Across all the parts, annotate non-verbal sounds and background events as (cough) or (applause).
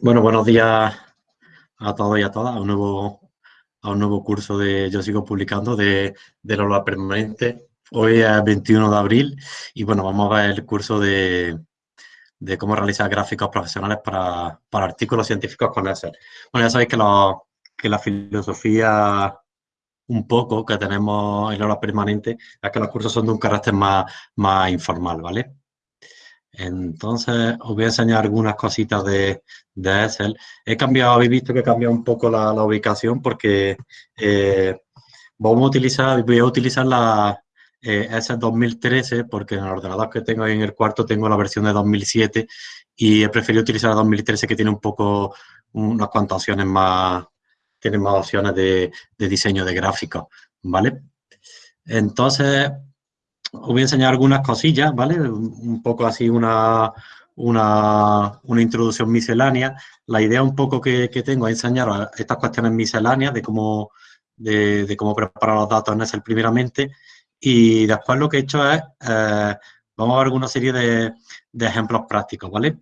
Bueno, buenos días a todos y a todas, a un nuevo, a un nuevo curso de Yo Sigo Publicando de, de la Permanente. Hoy es 21 de abril y bueno, vamos a ver el curso de, de cómo realizar gráficos profesionales para, para, artículos científicos con Excel. Bueno, ya sabéis que, lo, que la filosofía un poco que tenemos en la permanente es que los cursos son de un carácter más, más informal, ¿vale? Entonces, os voy a enseñar algunas cositas de, Excel. He cambiado, habéis visto que he cambiado un poco la, ubicación porque eh, vamos a utilizar, voy a utilizar la eh, Excel 2013 porque en el ordenador que tengo ahí en el cuarto tengo la versión de 2007 y he preferido utilizar la 2013 que tiene un poco, unas cuantas opciones más, tiene más opciones de, de diseño de gráficos, ¿vale? Entonces, os voy a enseñar algunas cosillas, ¿vale? Un poco así una, una, introducción miscelánea. La idea un poco que, tengo es enseñar estas cuestiones misceláneas de cómo, de, cómo preparar los datos en Excel primeramente y después lo que he hecho es, eh, vamos a ver una serie de, de ejemplos prácticos, ¿vale?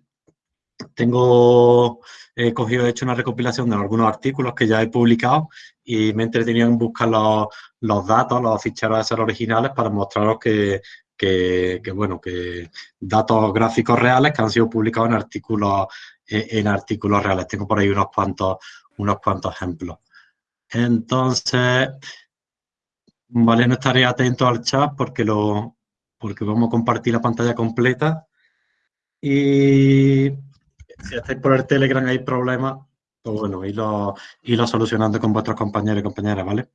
Tengo, he cogido, he hecho una recopilación de algunos artículos que ya he publicado y me he entretenido en buscar los, los datos, los ficheros de ser originales para mostraros que, que, bueno, que datos gráficos reales que han sido publicados en artículos, en artículos reales. Tengo por ahí unos cuantos, unos cuantos ejemplos. Entonces, vale, no estaré atento al chat porque, lo, porque vamos a compartir la pantalla completa. Y si estáis por el Telegram hay problemas, pues bueno, y lo solucionando con vuestros compañeros y compañeras, ¿vale?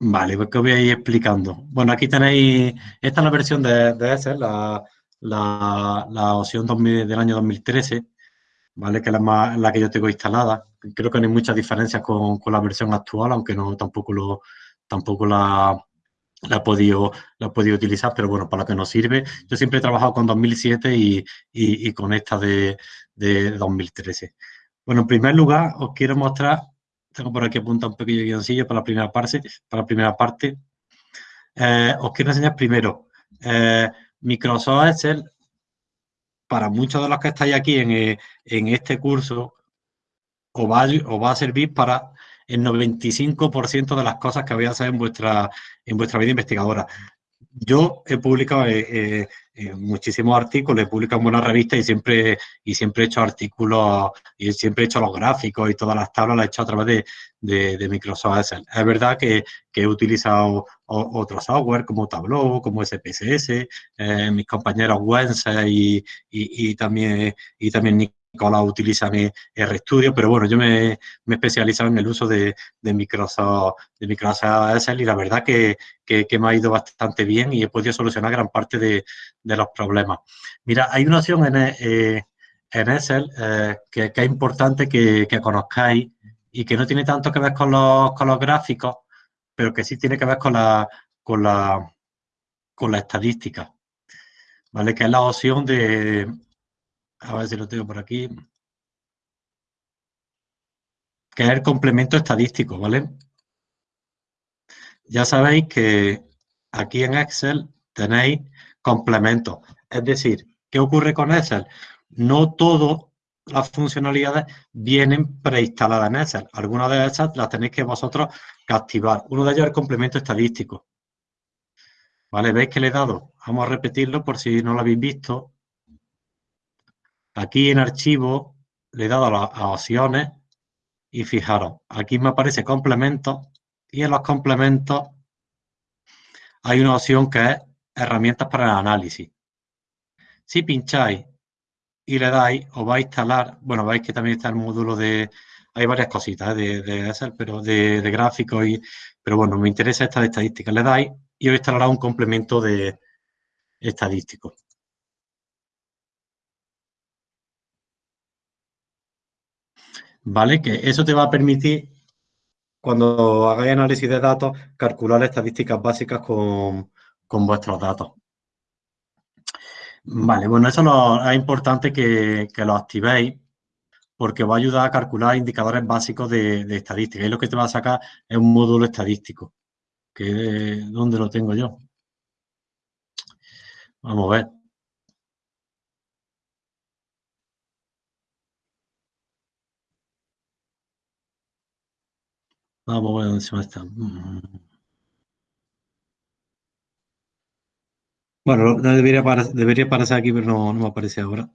Vale, pues que voy a ir explicando. Bueno, aquí tenéis, esta es la versión de, de Excel, la, la, opción del año 2013, ¿vale? Que es la, la que yo tengo instalada. Creo que no hay muchas diferencias con, con la versión actual, aunque no tampoco lo tampoco la, la he, podido, la he podido utilizar, pero bueno, para lo que nos sirve. Yo siempre he trabajado con 2007 y, y, con esta de, de 2013. Bueno, en primer lugar, os quiero mostrar tengo por aquí apuntado un pequeño guioncillo para la primera parte. Para la primera parte. Eh, os quiero enseñar primero. Eh, Microsoft Excel, para muchos de los que estáis aquí en, eh, este curso, os va, os va, a servir para el 95% de las cosas que voy a hacer en vuestra, en vuestra vida investigadora. Yo he publicado eh, eh, eh, muchísimos artículos, he publicado en buenas revistas y siempre, y siempre he hecho artículos y siempre he hecho los gráficos y todas las tablas las he hecho a través de, de, Microsoft Excel. Es verdad que, he utilizado otros software como Tableau, como SPSS, mis compañeros Wense y, y, y, también, y también Nicolás utiliza RStudio, pero bueno, yo me, he especializado en el uso de, Microsoft, de Microsoft Excel y la verdad que, me ha ido bastante bien y he podido solucionar gran parte de, los problemas. Mira, hay una opción en, eh, en Excel eh, que, es importante que, conozcáis y que no tiene tanto que ver con los, con los gráficos, pero que sí tiene que ver con la, con la, con la estadística, ¿vale? Que es la opción de, a ver si lo tengo por aquí, que es el complemento estadístico, ¿vale? Ya sabéis que aquí en Excel tenéis complementos. Es decir, ¿qué ocurre con Excel? No todas las funcionalidades vienen preinstaladas en Excel. Algunas de esas las tenéis que vosotros activar. Uno de ellos es el complemento estadístico. ¿Vale? ¿Veis que le he dado? Vamos a repetirlo por si no lo habéis visto. Aquí en archivo le he dado a opciones y fijaros, aquí me aparece complemento y en los complementos hay una opción que es herramientas para el análisis. Si pincháis y le dais, os va a instalar, bueno, veis que también está el módulo de, hay varias cositas ¿eh? de, pero de, de gráficos, y, pero bueno, me interesa esta de estadística. Le dais y os instalará un complemento de estadístico. ¿Vale? Que eso te va a permitir, cuando hagáis análisis de datos, calcular estadísticas básicas con, vuestros datos. Vale, bueno, eso es importante que, lo activéis porque va a ayudar a calcular indicadores básicos de, estadística. Y lo que te va a sacar es un módulo estadístico. Que, ¿Dónde lo tengo yo? Vamos a ver. Vamos a ver dónde se me está. Mm. Bueno, debería, debería aparecer aquí, pero no, no me aparece ahora.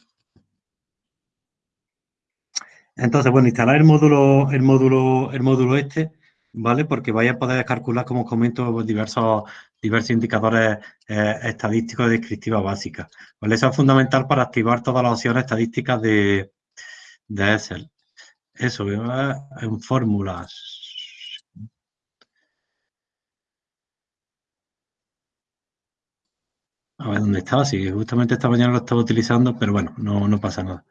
Entonces, bueno, instalar el módulo, el módulo, el módulo este, ¿vale? Porque vaya a poder calcular, como os comento, diversos, diversos indicadores eh, estadísticos de descriptiva básica. ¿vale? Eso es fundamental para activar todas las opciones estadísticas de, de Excel. Eso, en fórmulas. A ver dónde estaba, sí, justamente esta mañana lo estaba utilizando, pero bueno, no, no pasa nada.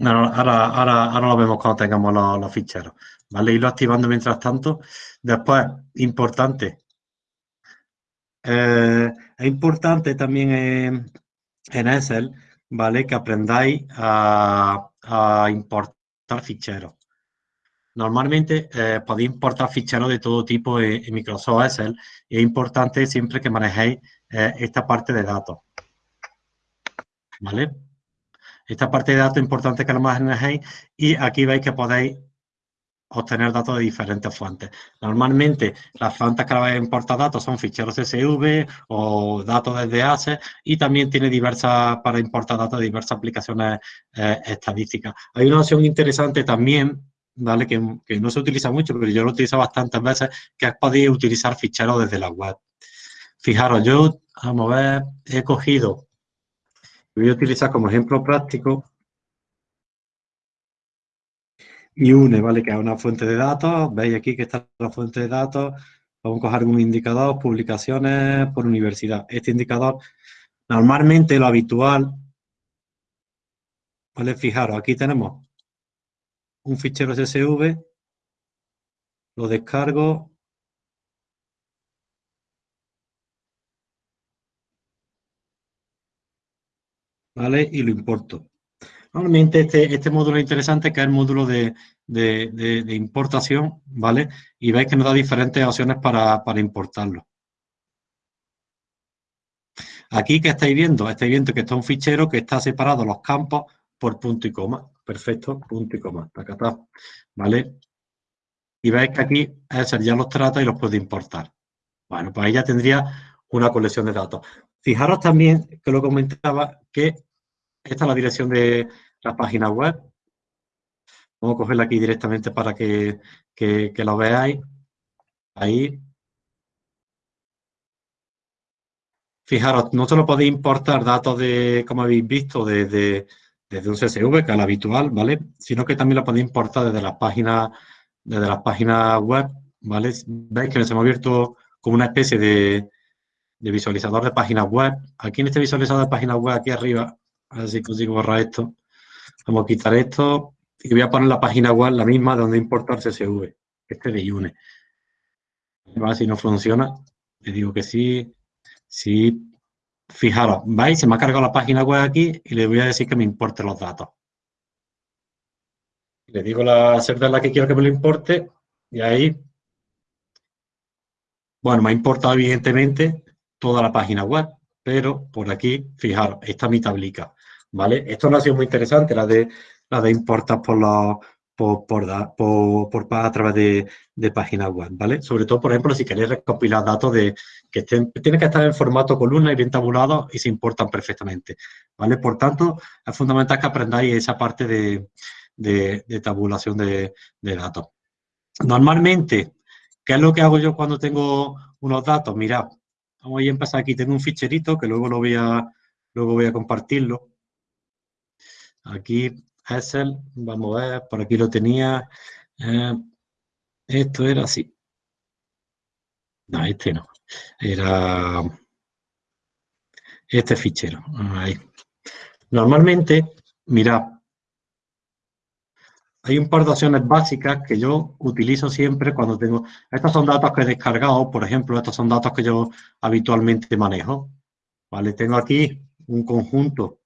ahora, ahora, ahora, lo vemos cuando tengamos los, ficheros, ¿vale? Irlo activando mientras tanto. Después, importante, eh, es importante también en, Excel, ¿vale? Que aprendáis a, importar ficheros. Normalmente eh, podéis importar ficheros de todo tipo en, Microsoft Excel y es importante siempre que manejéis eh, esta parte de datos. ¿Vale? Esta parte de datos es importante que lo manejéis y aquí veis que podéis obtener datos de diferentes fuentes. Normalmente las fuentes que vais a importar datos son ficheros CSV o datos desde ACE y también tiene diversas, para importar datos de diversas aplicaciones eh, estadísticas. Hay una opción interesante también, ¿vale? Que, no se utiliza mucho, pero yo lo utilizo bastantes veces, que es poder utilizar ficheros desde la web. Fijaros, yo, vamos a ver, he cogido, voy a utilizar como ejemplo práctico y une, ¿vale? Que es una fuente de datos. Veis aquí que está la fuente de datos. Vamos a coger un indicador, publicaciones por universidad. Este indicador, normalmente lo habitual, ¿vale? Fijaros, aquí tenemos un fichero CSV, lo descargo, ¿vale? Y lo importo. Normalmente este, este módulo es interesante, que es el módulo de, importación, ¿vale? Y veis que nos da diferentes opciones para, importarlo. Aquí, ¿qué estáis viendo? Estáis viendo que está un fichero que está separado los campos por punto y coma. Perfecto, punto y coma. ¿Vale? Y veis que aquí ya los trata y los puede importar. Bueno, pues ahí ya tendría una colección de datos. Fijaros también, que lo comentaba, que esta es la dirección de la página web. Vamos a cogerla aquí directamente para que, que, lo veáis. Ahí. Fijaros, no solo podéis importar datos de, como habéis visto, desde, desde un CSV, que es el habitual, ¿vale? Sino que también lo podéis importar desde las páginas, desde las páginas web, ¿vale? Veis que nos hemos abierto como una especie de, de visualizador de páginas web. Aquí en este visualizador de páginas web, aquí arriba, a ver si consigo borrar esto. Vamos a quitar esto y voy a poner la página web la misma donde importar CSV, este de Iune. A ver si no funciona. Le digo que sí. Sí. Fijaros, ¿veis? Se me ha cargado la página web aquí y le voy a decir que me importe los datos. Le digo la server la que quiero que me lo importe y ahí, bueno, me ha importado evidentemente toda la página web, pero por aquí, fijaros, esta mi tablica. ¿vale? Esto no ha sido muy interesante, la de, la de importar por, la, por, por, por, a través de, de, páginas web, ¿vale? Sobre todo, por ejemplo, si queréis recopilar datos de que estén, tienen que estar en formato columna y bien tabulados y se importan perfectamente, ¿vale? Por tanto, es fundamental que aprendáis esa parte de, de tabulación de, datos. Normalmente, ¿qué es lo que hago yo cuando tengo unos datos? Mirad, vamos a empezar aquí, tengo un ficherito que luego lo voy a, luego voy a compartirlo, Aquí Excel, vamos a ver, por aquí lo tenía. Eh, esto era así. No, este no. Era este fichero. Ahí. Normalmente, mirad, hay un par de opciones básicas que yo utilizo siempre cuando tengo... Estos son datos que he descargado, por ejemplo, estos son datos que yo habitualmente manejo. ¿Vale? Tengo aquí un conjunto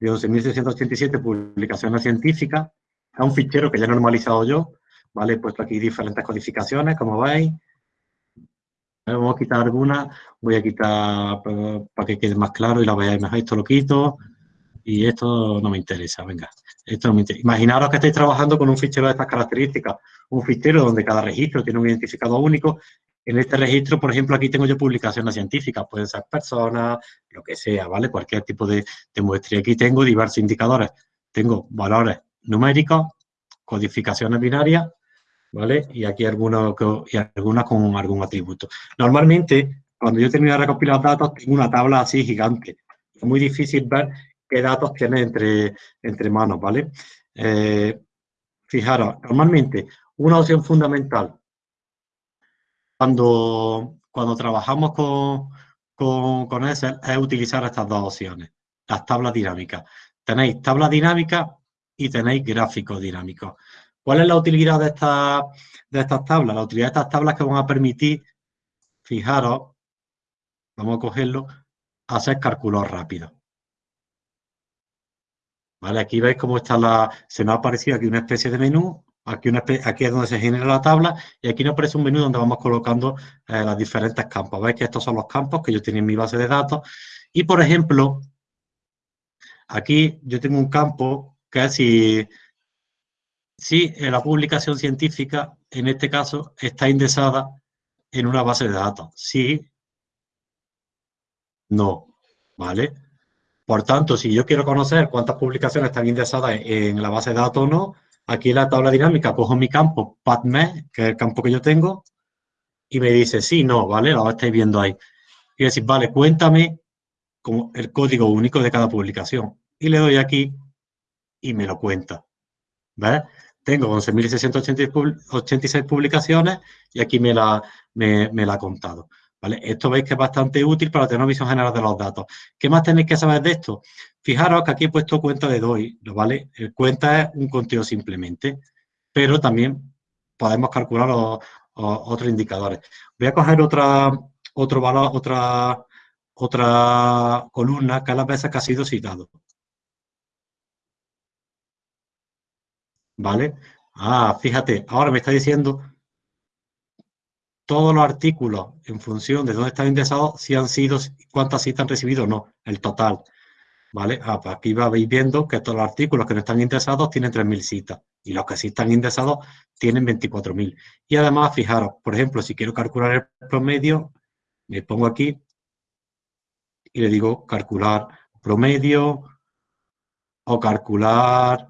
de 11.687 publicaciones científicas. Es un fichero que ya he normalizado yo, ¿vale? He puesto aquí diferentes codificaciones, como veis. Vamos a quitar algunas, voy a quitar para que quede más claro y la veáis mejor, esto lo quito. y esto no me interesa, venga, esto no me interesa. Imaginaros que estáis trabajando con un fichero de estas características, un fichero donde cada registro tiene un identificador único. En este registro, por ejemplo, aquí tengo yo publicaciones científicas, pueden ser personas, lo que sea, ¿vale? Cualquier tipo de, de muestra. Y aquí tengo diversos indicadores. Tengo valores numéricos, codificaciones binarias, ¿vale? Y aquí algunas, y con algún atributo. Normalmente, cuando yo termino de recopilar datos, tengo una tabla así gigante. Es muy difícil ver qué datos tiene entre, entre manos, ¿vale? Eh, fijaros, normalmente una opción fundamental cuando, cuando trabajamos con, con, con Excel es utilizar estas dos opciones, las tablas dinámicas. Tenéis tablas dinámicas y tenéis gráficos dinámicos. ¿Cuál es la utilidad de, esta, de estas tablas? La utilidad de estas tablas que van a permitir, fijaros, vamos a cogerlo, hacer cálculos rápidos. ¿Vale? Aquí veis cómo está la... Se nos ha aparecido aquí una especie de menú, aquí, aquí es donde se genera la tabla y aquí nos aparece un menú donde vamos colocando eh, los diferentes campos. Veis que estos son los campos que yo tengo en mi base de datos y, por ejemplo, aquí yo tengo un campo que es si, si la publicación científica, en este caso, está indexada en una base de datos. Sí, no, ¿vale? Por tanto, si yo quiero conocer cuántas publicaciones están indexadas en la base de datos o no, aquí en la tabla dinámica cojo mi campo PubMed, que es el campo que yo tengo, y me dice sí, no, ¿vale? Lo estáis viendo ahí. Y decir, vale, cuéntame como el código único de cada publicación. Y le doy aquí y me lo cuenta. ¿Ves? Tengo 11.686 publicaciones y aquí me la, me la ha contado. ¿Vale? Esto veis que es bastante útil para tener visión general de los datos. ¿Qué más tenéis que saber de esto? Fijaros que aquí he puesto cuenta de DOI, ¿vale? El cuenta es un conteo simplemente, pero también podemos calcular otros indicadores. Voy a coger otra, otro valor, otra, otra columna que a las veces que ha sido citado. ¿Vale? Ah, fíjate, ahora me está diciendo todos los artículos en función de dónde están indexados, si han sido, cuántas citas han recibido o no, el total. ¿Vale? Ah, pues aquí vais viendo que todos los artículos que no están indexados tienen 3.000 citas y los que sí están indexados tienen 24.000. Y además, fijaros, por ejemplo, si quiero calcular el promedio, me pongo aquí y le digo calcular promedio o calcular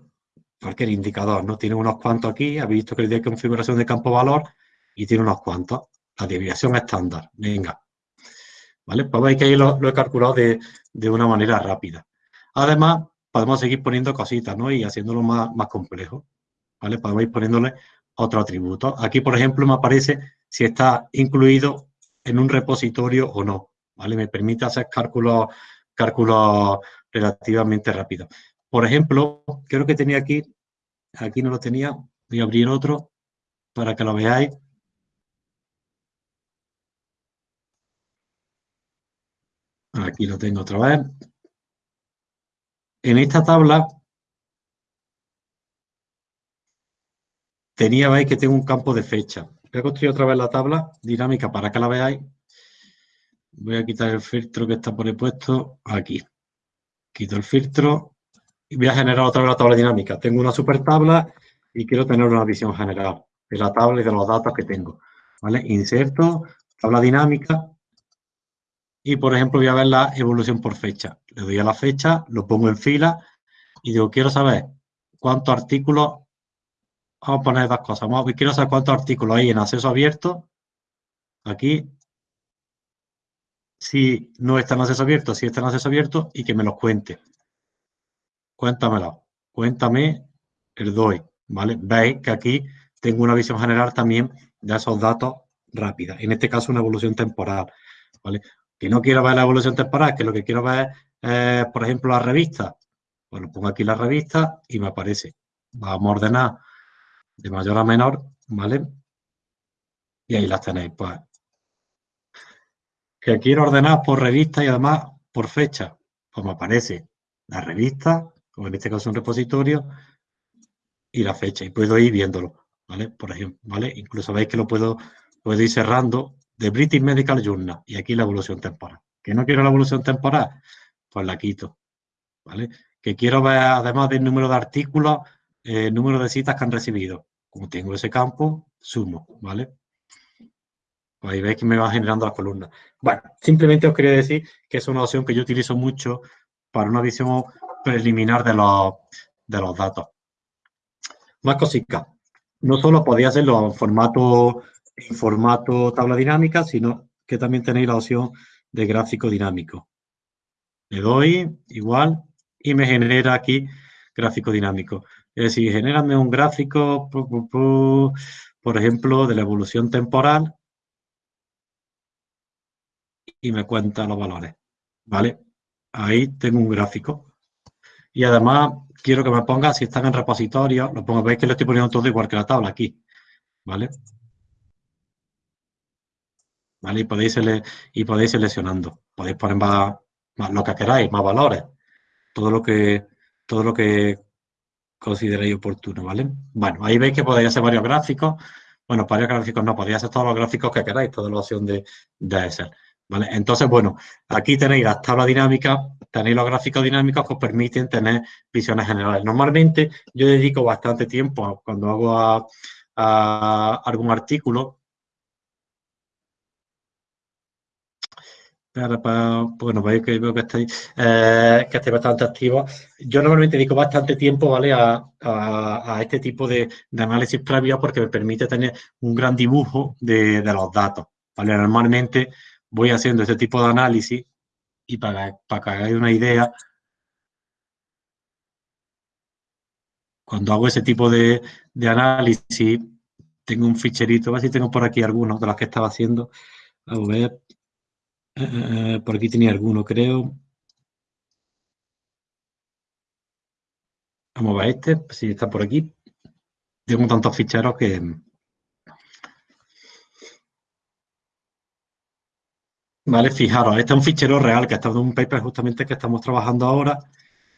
cualquier indicador, ¿no? Tiene unos cuantos aquí, habéis visto que le di configuración de campo valor y tiene unos cuantos. La desviación estándar, venga. ¿Vale? Pues veis que ahí lo, he calculado de, una manera rápida. Además, podemos seguir poniendo cositas, ¿no? Y haciéndolo más, más complejo. ¿Vale? Podemos ir poniéndole otro atributo. Aquí, por ejemplo, me aparece si está incluido en un repositorio o no. ¿Vale? Me permite hacer cálculos, cálculos relativamente rápidos. Por ejemplo, creo que tenía aquí, aquí no lo tenía, voy a abrir otro para que lo veáis. Aquí lo tengo otra vez. En esta tabla tenía, veis que tengo un campo de fecha. Voy a construir otra vez la tabla dinámica para que la veáis. Voy a quitar el filtro que está por ahí puesto aquí. Quito el filtro y voy a generar otra vez la tabla dinámica. Tengo una super tabla y quiero tener una visión general de la tabla y de los datos que tengo. ¿Vale? Inserto, tabla dinámica, y, por ejemplo, voy a ver la evolución por fecha. Le doy a la fecha, lo pongo en fila y digo, quiero saber cuántos artículos, vamos a poner dos cosas, vamos, quiero saber cuántos artículos hay en acceso abierto, aquí, si no está en acceso abierto, si está en acceso abierto y que me los cuente. Cuéntamelo, cuéntame el DOI, ¿vale? Veis que aquí tengo una visión general también de esos datos rápida, en este caso una evolución temporal, ¿vale? que no quiero ver la evolución temporal, que lo que quiero ver es, por ejemplo, la revista. Bueno, pongo aquí la revista y me aparece. Vamos a ordenar de mayor a menor, ¿vale? Y ahí las tenéis, pues. Que quiero ordenar por revista y además por fecha. Pues me aparece la revista, o en este caso un repositorio, y la fecha. Y puedo ir viéndolo, ¿vale? Por ejemplo, ¿vale? Incluso veis que lo puedo, puedo ir cerrando de British Medical Journal y aquí la evolución temporal. ¿Que no quiero la evolución temporal? Pues la quito, ¿vale? que quiero ver, además del número de artículos, el número de citas que han recibido. Como tengo ese campo, sumo, ¿vale? Pues ahí veis que me va generando las columnas. Bueno, simplemente os quería decir que es una opción que yo utilizo mucho para una visión preliminar de los, de los datos. Más cositas. No solo podéis hacerlo en formato, en formato tabla dinámica, sino que también tenéis la opción de gráfico dinámico. Le doy igual y me genera aquí gráfico dinámico. Es decir, genérame un gráfico, por ejemplo, de la evolución temporal y me cuenta los valores. ¿Vale? Ahí tengo un gráfico. Y además quiero que me ponga, si están en repositorio, lo pongo, veis que lo estoy poniendo todo igual que la tabla aquí. ¿Vale? ¿Vale? Y podéis, y podéis seleccionando. Podéis poner más, lo que queráis, más valores. Todo lo que, todo lo que consideréis oportuno, ¿vale? Bueno, ahí veis que podéis hacer varios gráficos. Bueno, varios gráficos no, podéis hacer todos los gráficos que queráis, toda la opción de, de Excel. ¿Vale? Entonces, bueno, aquí tenéis las tablas dinámicas, tenéis los gráficos dinámicos que os permiten tener visiones generales. Normalmente yo dedico bastante tiempo cuando hago a algún artículo bueno, veis que veo que estáis, eh, que estáis bastante activos. Yo normalmente dedico bastante tiempo, ¿vale? A, este tipo de, análisis previo porque me permite tener un gran dibujo de, los datos, ¿vale? Normalmente voy haciendo este tipo de análisis y para, para que hagáis una idea, cuando hago ese tipo de, análisis, tengo un ficherito, a ver si tengo por aquí algunos de los que estaba haciendo. A ver, eh, por aquí tenía alguno, creo. Vamos a ver este, si está por aquí. Tengo tantos ficheros que... Vale, fijaros, este es un fichero real que está en un paper justamente que estamos trabajando ahora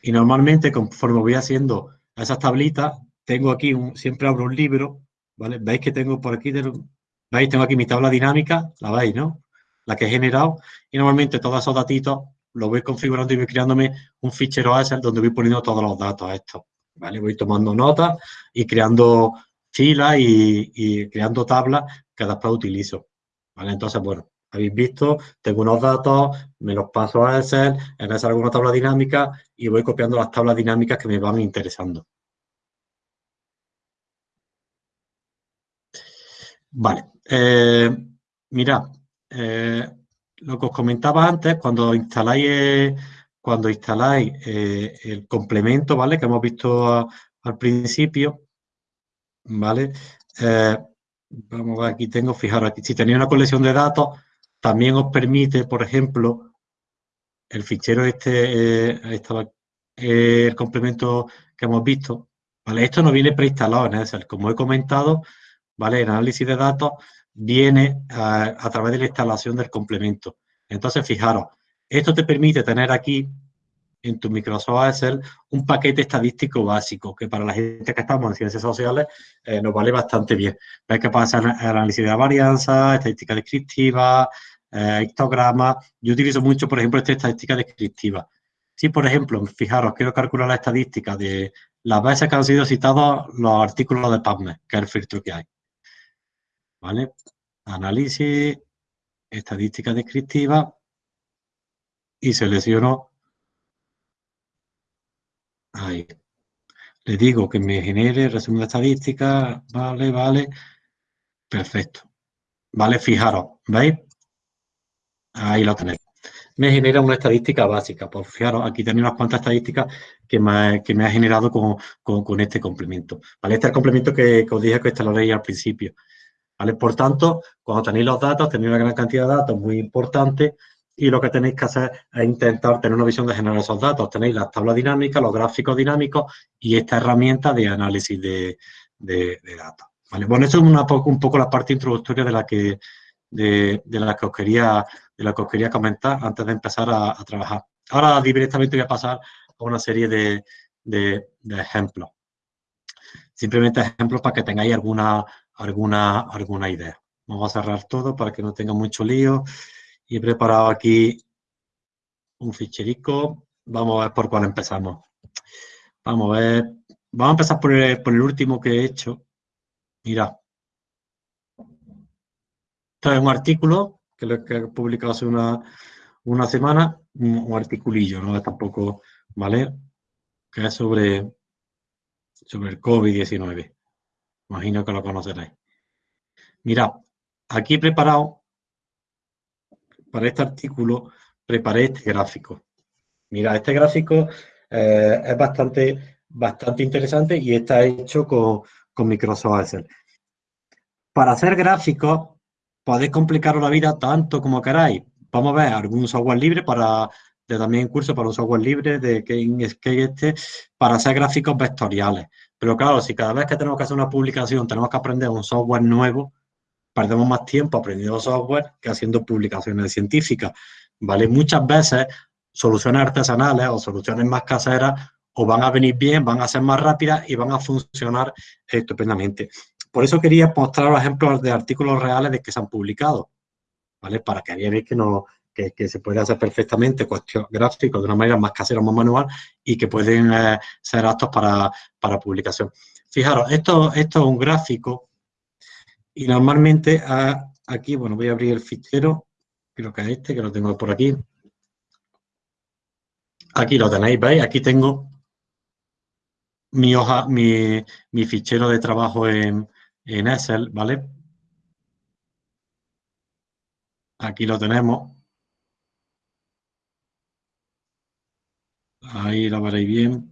y normalmente conforme voy haciendo esas tablitas, tengo aquí, un, siempre abro un libro, ¿vale? Veis que tengo por aquí, ¿veis? Tengo aquí mi tabla dinámica, la veis, ¿no? La que he generado, y normalmente todos esos datitos los voy configurando y voy creándome un fichero Excel donde voy poniendo todos los datos a estos, ¿vale? Voy tomando notas y creando filas y, creando tablas que después utilizo, ¿vale? Entonces, bueno, habéis visto, tengo unos datos, me los paso a Excel, en Excel alguna tabla dinámica y voy copiando las tablas dinámicas que me van interesando. Vale, eh, mirad, eh, lo que os comentaba antes, cuando instaláis, cuando instaláis eh, el complemento, ¿vale? Que hemos visto al principio, ¿vale? Eh, vamos a ver, aquí tengo, fijaros, aquí si tenéis una colección de datos, también os permite, por ejemplo, el fichero este, el complemento que hemos visto, ¿vale? Esto no viene preinstalado como he comentado, ¿vale? En análisis de datos viene a, través de la instalación del complemento. Entonces, fijaros, esto te permite tener aquí en tu Microsoft Excel un paquete estadístico básico que para la gente que estamos en ciencias sociales eh, nos vale bastante bien. Ves que pasa análisis de varianza, estadística descriptiva, eh, histograma. Yo utilizo mucho, por ejemplo, esta estadística descriptiva. Si, por ejemplo, fijaros, quiero calcular la estadística de las veces que han sido citados los artículos de PubMed, que es el filtro que hay. ¿Vale? Análisis, estadística descriptiva y selecciono ahí. Le digo que me genere resumen de estadística, vale, vale, perfecto. Vale, fijaros, ¿veis? Ahí lo tenéis. Me genera una estadística básica. Pues fijaros, aquí tenéis unas cuantas estadísticas que me, que me ha generado con, con, este complemento. ¿Vale? Este es el complemento que, os dije que instalaréis al principio. Por tanto, cuando tenéis los datos, tenéis una gran cantidad de datos muy importantes y lo que tenéis que hacer es intentar tener una visión de generar esos datos. Tenéis las tablas dinámicas, los gráficos dinámicos y esta herramienta de análisis de, datos. Bueno, eso es un poco la parte introductoria de la que, de, la que, os, quería, de la que quería comentar antes de empezar a, trabajar. Ahora directamente voy a pasar a una serie de, de ejemplos. Simplemente ejemplos para que tengáis alguna, alguna, alguna idea. Vamos a cerrar todo para que no tenga mucho lío. Y he preparado aquí un ficherico. Vamos a ver por cuál empezamos. Vamos a ver. Vamos a empezar por el, por el último que he hecho. Mira. Esto es un artículo que lo he publicado hace una, una semana, un, articulillo, no es tampoco, ¿vale? Que es sobre, sobre el COVID-19. Imagino que lo conoceréis. Mira, aquí he preparado, para este artículo, preparé este gráfico. Mira, este gráfico eh, es bastante, bastante interesante y está hecho con, con Microsoft Excel. Para hacer gráficos, podéis complicaros la vida tanto como queráis. Vamos a ver algún software libre para, de también curso para un software libre de que este, para hacer gráficos vectoriales. Pero claro, si cada vez que tenemos que hacer una publicación tenemos que aprender un software nuevo, perdemos más tiempo aprendiendo software que haciendo publicaciones científicas, ¿vale? Muchas veces soluciones artesanales o soluciones más caseras o van a venir bien, van a ser más rápidas y van a funcionar estupendamente. Por eso quería mostrar ejemplos de artículos reales de que se han publicado, ¿vale? Para que veáis que, no, que, se puede hacer perfectamente cuestión gráficos de una manera más casera, más manual y que pueden eh, ser aptos para, para, publicación. Fijaros, esto, esto es un gráfico y normalmente ah, aquí, bueno, voy a abrir el fichero, creo que es este, que lo tengo por aquí. Aquí lo tenéis, ¿veis? Aquí tengo mi hoja, mi, mi fichero de trabajo en, en Excel, ¿vale? Aquí lo tenemos. Ahí lo veréis bien.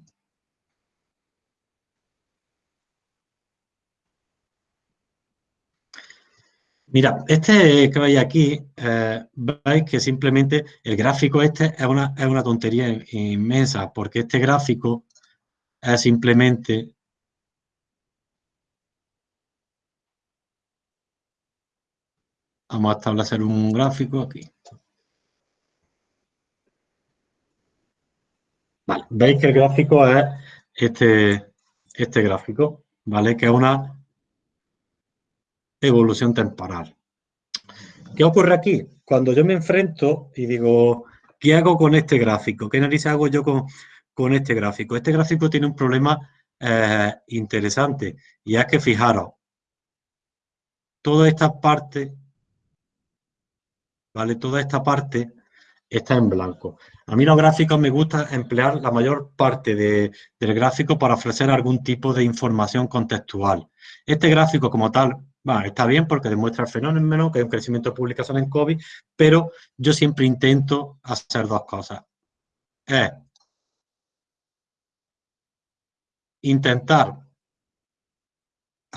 Mira, este que veis aquí, eh, veis que simplemente el gráfico este es una, es una tontería inmensa, porque este gráfico es simplemente Vamos a establecer un gráfico aquí. Veis que el gráfico es este, este gráfico, ¿vale? Que es una evolución temporal. ¿Qué ocurre aquí? Cuando yo me enfrento y digo, ¿qué hago con este gráfico? ¿Qué narices hago yo con, con este gráfico? Este gráfico tiene un problema eh, interesante y es que fijaros, toda esta parte ¿vale? Toda esta parte está en blanco. A mí los gráficos me gusta emplear la mayor parte del gráfico para ofrecer algún tipo de información contextual. Este gráfico como tal, está bien porque demuestra el fenómeno, que hay un crecimiento de publicación en COVID, pero yo siempre intento hacer dos cosas. Es intentar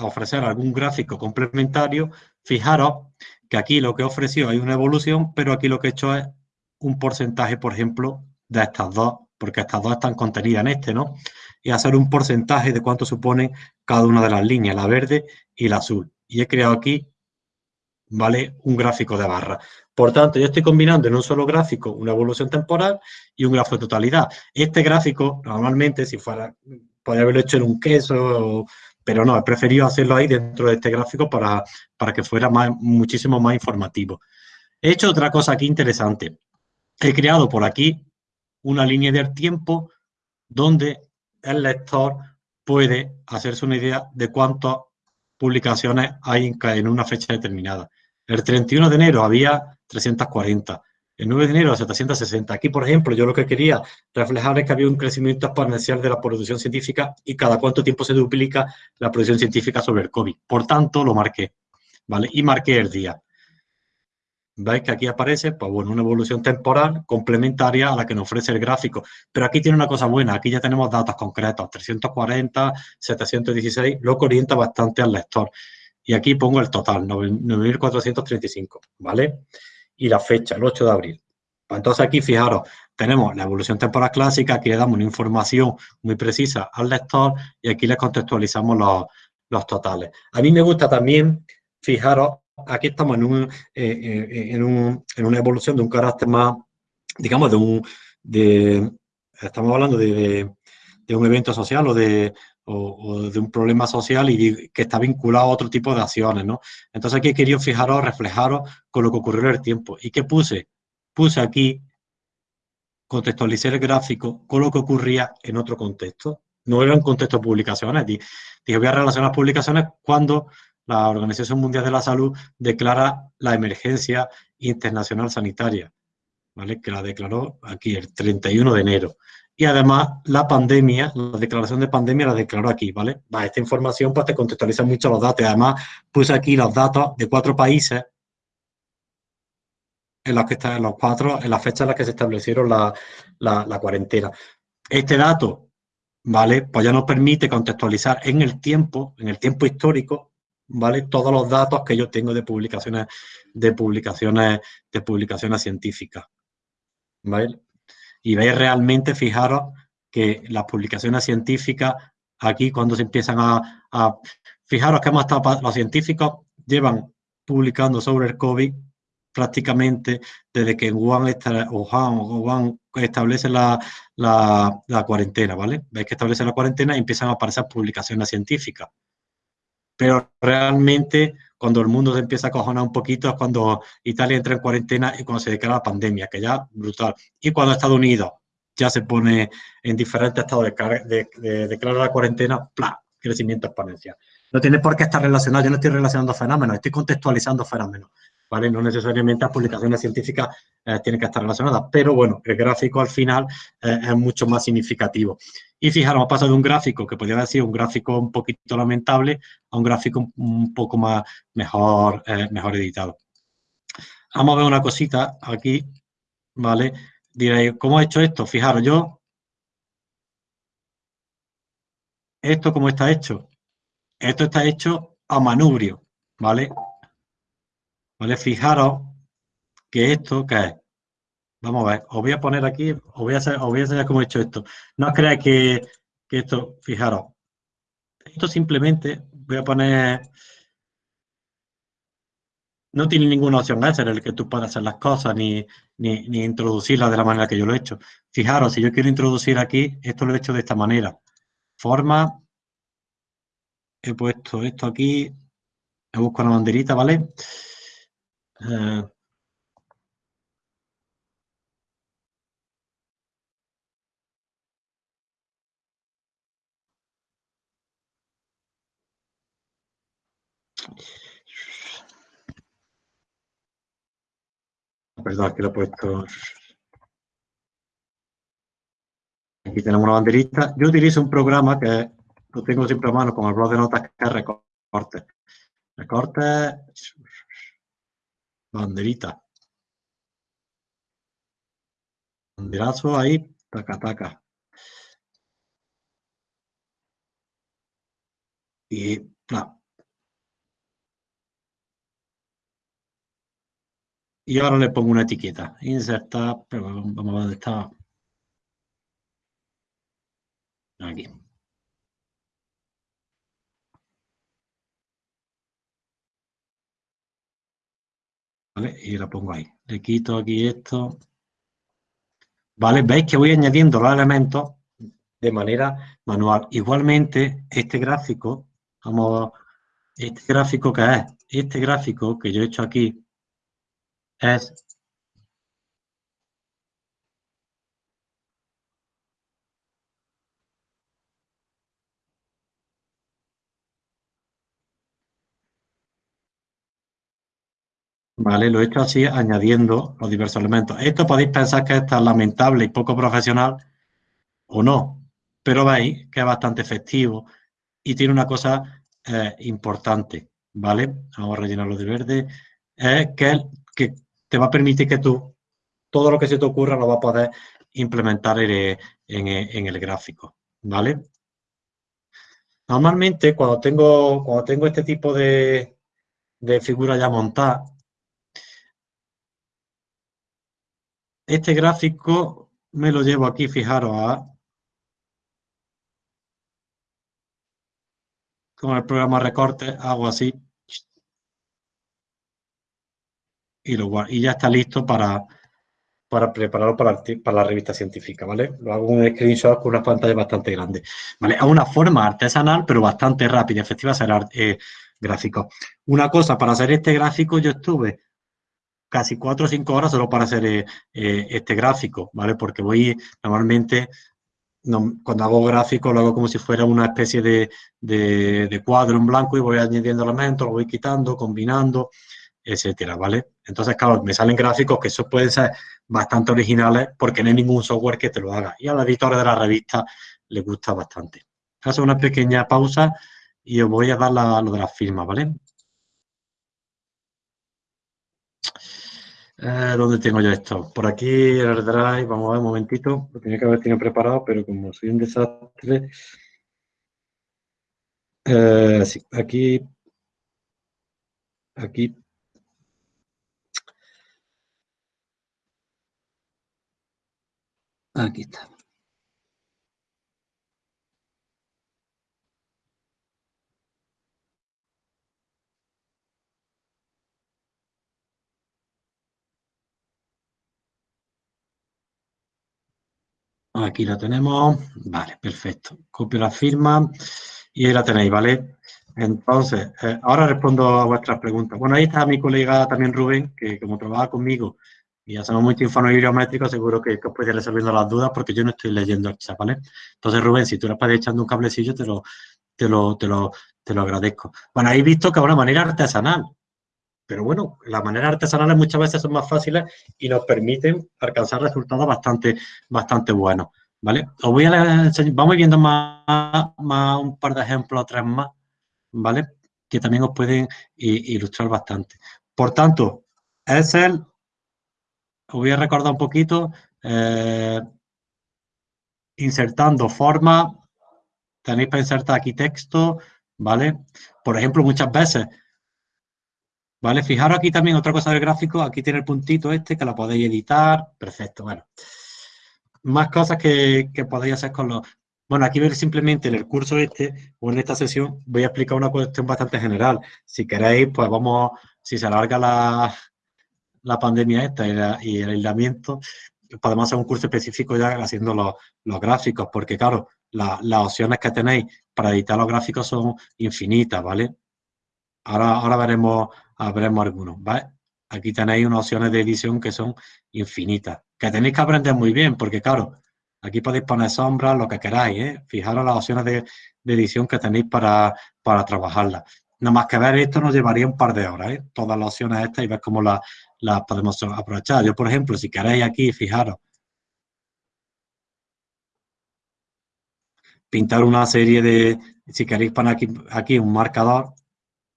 ofrecer algún gráfico complementario, fijaros que aquí lo que he ofrecido hay una evolución, pero aquí lo que he hecho es un porcentaje, por ejemplo, de estas dos, porque estas dos están contenidas en este, ¿no? Y hacer un porcentaje de cuánto supone cada una de las líneas, la verde y la azul. Y he creado aquí, ¿vale? Un gráfico de barra. Por tanto, yo estoy combinando en un solo gráfico una evolución temporal y un gráfico de totalidad. Este gráfico, normalmente, si fuera, podría haberlo hecho en un queso pero no, he preferido hacerlo ahí dentro de este gráfico para, para que fuera más, muchísimo más informativo. He hecho otra cosa aquí interesante. He creado por aquí una línea del tiempo donde el lector puede hacerse una idea de cuántas publicaciones hay en una fecha determinada. El 31 de enero había 340, el 9 de enero a 760. Aquí, por ejemplo, yo lo que quería reflejar es que había un crecimiento exponencial de la producción científica y cada cuánto tiempo se duplica la producción científica sobre el COVID. Por tanto, lo marqué, ¿vale? Y marqué el día. ¿Veis que aquí aparece? Pues bueno, una evolución temporal complementaria a la que nos ofrece el gráfico. Pero aquí tiene una cosa buena, aquí ya tenemos datos concretos, 340, 716, lo que orienta bastante al lector. Y aquí pongo el total, 9.435, ¿vale? y la fecha, el 8 de abril. Pues entonces aquí, fijaros, tenemos la evolución temporal clásica, aquí le damos una información muy precisa al lector y aquí le contextualizamos los, totales. A mí me gusta también, fijaros, aquí estamos en, un, eh, eh, en, una evolución de un carácter más, digamos, de un, de, estamos hablando de, un evento social o de, o, de un problema social y que está vinculado a otro tipo de acciones, ¿no? Entonces aquí he querido fijaros, reflejaros con lo que ocurrió en el tiempo. ¿Y qué puse? Puse aquí, contextualicé el gráfico con lo que ocurría en otro contexto. no era un contexto de publicaciones. Dije, voy a relacionar publicaciones cuando la Organización Mundial de la Salud declara la emergencia internacional sanitaria, ¿vale? que la declaró aquí el 31 de enero. Y además la pandemia, la declaración de pandemia la declaró aquí, ¿vale? esta información pues te contextualiza mucho los datos. Además puse aquí los datos de cuatro países en los que están los cuatro, en las fechas en las que se establecieron la, la cuarentena. Este dato, ¿vale? Pues ya nos permite contextualizar en el tiempo, en el tiempo histórico, ¿vale? Todos los datos que yo tengo de publicaciones, de publicaciones, de publicaciones científicas, ¿vale? Y veis realmente, fijaros, que las publicaciones científicas, aquí cuando se empiezan a, fijaros que hemos estado, los científicos llevan publicando sobre el COVID prácticamente desde que Wuhan, Wuhan, establece la, la, cuarentena, ¿vale? Veis que establece la cuarentena y empiezan a aparecer publicaciones científicas. Pero realmente, cuando el mundo se empieza a cojonar un poquito, es cuando Italia entra en cuarentena y cuando se declara la pandemia, que ya brutal. Y cuando Estados Unidos ya se pone en diferentes estados de, de, declarar la cuarentena, ¡plá! crecimiento exponencial. No tiene por qué estar relacionado, yo no estoy relacionando fenómenos, estoy contextualizando fenómenos. No necesariamente las publicaciones científicas eh, tienen que estar relacionadas, pero bueno, el gráfico al final eh, es mucho más significativo. Y fijaros, pasado de un gráfico que podría sido un gráfico un poquito lamentable a un gráfico un poco más mejor, eh, mejor editado. Vamos a ver una cosita aquí, ¿vale? Diréis, ¿cómo he hecho esto? Fijaros, yo... ¿Esto cómo está hecho? Esto está hecho a manubrio, ¿vale? ¿Vale? Fijaros que esto, ¿qué es? Vamos a ver, os voy a poner aquí, os voy a, hacer, os voy a enseñar cómo he hecho esto. No creáis que, que esto, fijaros, esto simplemente voy a poner... No tiene ninguna opción en el que tú puedas hacer las cosas ni, ni, ni, introducirlas de la manera que yo lo he hecho. Fijaros, si yo quiero introducir aquí, esto lo he hecho de esta manera. Forma, he puesto esto aquí, he buscado una banderita, ¿vale? Uh, Perdón, aquí lo he puesto. Aquí tenemos una banderita. Yo utilizo un programa que lo tengo siempre a mano con el blog de notas que es recorte. Recorte banderita. Banderazo ahí, taca, taca. Y, Y ahora le pongo una etiqueta. Insertar, pero vamos a ver dónde está. Aquí. Y la pongo ahí. Le quito aquí esto. ¿Vale? Veis que voy añadiendo los elementos de manera manual. Igualmente, este gráfico, vamos, este gráfico que es, este gráfico que yo he hecho aquí, es ¿vale? Lo he hecho así añadiendo los diversos elementos. Esto podéis pensar que es lamentable y poco profesional o no, pero veis que es bastante efectivo y tiene una cosa eh, importante, ¿vale? Vamos a rellenarlo de verde. Que, te va a permitir que tú, todo lo que se te ocurra lo va a poder implementar en, en el gráfico, ¿vale? Normalmente cuando tengo, cuando tengo este tipo de, de figura ya montada, Este gráfico me lo llevo aquí, fijaros, a, con el programa recorte, hago así y, lo, y ya está listo para, para prepararlo para, la revista científica, ¿vale? Lo hago un screenshot con una pantalla bastante grande, ¿vale? Una forma artesanal, pero bastante rápida y efectiva hacer eh, gráficos. Una cosa, para hacer este gráfico yo estuve casi cuatro o cinco horas solo para hacer eh, eh, este gráfico, ¿vale? Porque voy normalmente cuando hago gráfico lo hago como si fuera una especie de, de, cuadro en blanco y voy añadiendo elementos, lo voy quitando, combinando, etcétera, ¿vale? Entonces, claro, me salen gráficos que esos pueden ser bastante originales porque no hay ningún software que te lo haga. Y a los editores de la revista les gusta bastante. Hago una pequeña pausa y os voy a dar lo de las firmas, ¿vale? Eh, ¿Dónde tengo yo esto? Por aquí, el drive, vamos a ver un momentito. Lo tenía que haber tenido preparado, pero como soy un desastre... Eh, sí, aquí... Aquí. Aquí está. Aquí la tenemos. Vale, perfecto. Copio la firma y ahí la tenéis, ¿vale? Entonces, eh, ahora respondo a vuestras preguntas. Bueno, ahí está mi colega también Rubén, que como trabaja conmigo y hacemos mucho informe bibliométrico, seguro que, os puede ir resolviendo las dudas porque yo no estoy leyendo el chat, ¿vale? Entonces, Rubén, si tú le puedes echando un cablecillo, te lo, te lo, te lo, te lo agradezco. Bueno, ahí visto que es una manera artesanal. Pero bueno, las maneras artesanales muchas veces son más fáciles y nos permiten alcanzar resultados bastante, bastante buenos. ¿Vale? Os voy a enseñar, vamos viendo más, más un par de ejemplos, tres más, ¿vale? Que también os pueden ilustrar bastante. Por tanto, Excel, os voy a recordar un poquito, eh, insertando forma, tenéis para insertar aquí texto, ¿vale? Por ejemplo, muchas veces ¿Vale? Fijaros aquí también otra cosa del gráfico, aquí tiene el puntito este que lo podéis editar, perfecto, bueno. Más cosas que, podéis hacer con los... Bueno, aquí simplemente en el curso este, o en esta sesión, voy a explicar una cuestión bastante general. Si queréis, pues vamos, si se alarga la, la pandemia esta y, el aislamiento, podemos hacer un curso específico ya haciendo los gráficos, porque claro, las opciones que tenéis para editar los gráficos son infinitas, ¿vale? Ahora, ahora veremos veremos algunos. Aquí tenéis unas opciones de edición que son infinitas, que tenéis que aprender muy bien, porque claro, aquí podéis poner sombras, lo que queráis, ¿eh? Fijaros las opciones de, edición que tenéis para, para trabajarlas. Nada más que ver esto nos llevaría un par de horas, ¿eh? Todas las opciones estas y ver cómo las podemos aprovechar. Yo, por ejemplo, si queréis aquí, fijaros, pintar una serie de, si queréis poner aquí, aquí un marcador,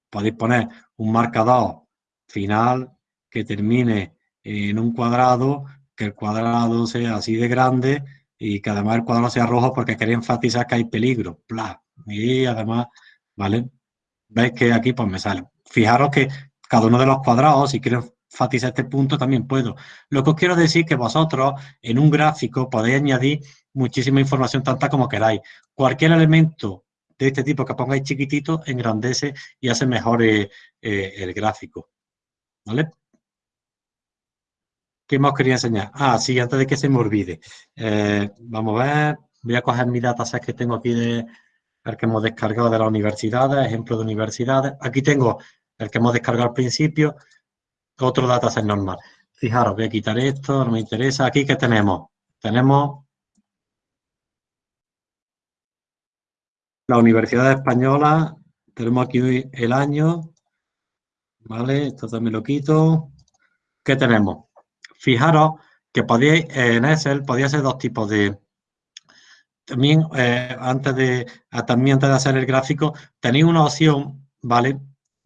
podéis poner un marcador final que termine en un cuadrado, que el cuadrado sea así de grande y que además el cuadrado sea rojo porque quería enfatizar que hay peligro. Y además, ¿vale? Veis que aquí pues me sale. Fijaros que cada uno de los cuadrados, si quiero enfatizar este punto, también puedo. Lo que os quiero decir es que vosotros en un gráfico podéis añadir muchísima información, tanta como queráis. Cualquier elemento de este tipo que pongáis chiquitito, engrandece y hace mejor eh, eh, el gráfico. ¿Vale? ¿Qué más quería enseñar? Ah, sí, antes de que se me olvide. Eh, vamos a ver, voy a coger mi dataset que tengo aquí de el que hemos descargado de las universidades, ejemplo de universidades. Aquí tengo el que hemos descargado al principio, otro dataset normal. Fijaros, voy a quitar esto, no me interesa. Aquí, ¿qué tenemos? Tenemos la Universidad Española, tenemos aquí el año, ¿vale? Esto también lo quito. ¿Qué tenemos? Fijaros que podéis, en Excel podía ser dos tipos de... También, eh, antes de, también antes de hacer el gráfico, tenéis una opción, ¿vale?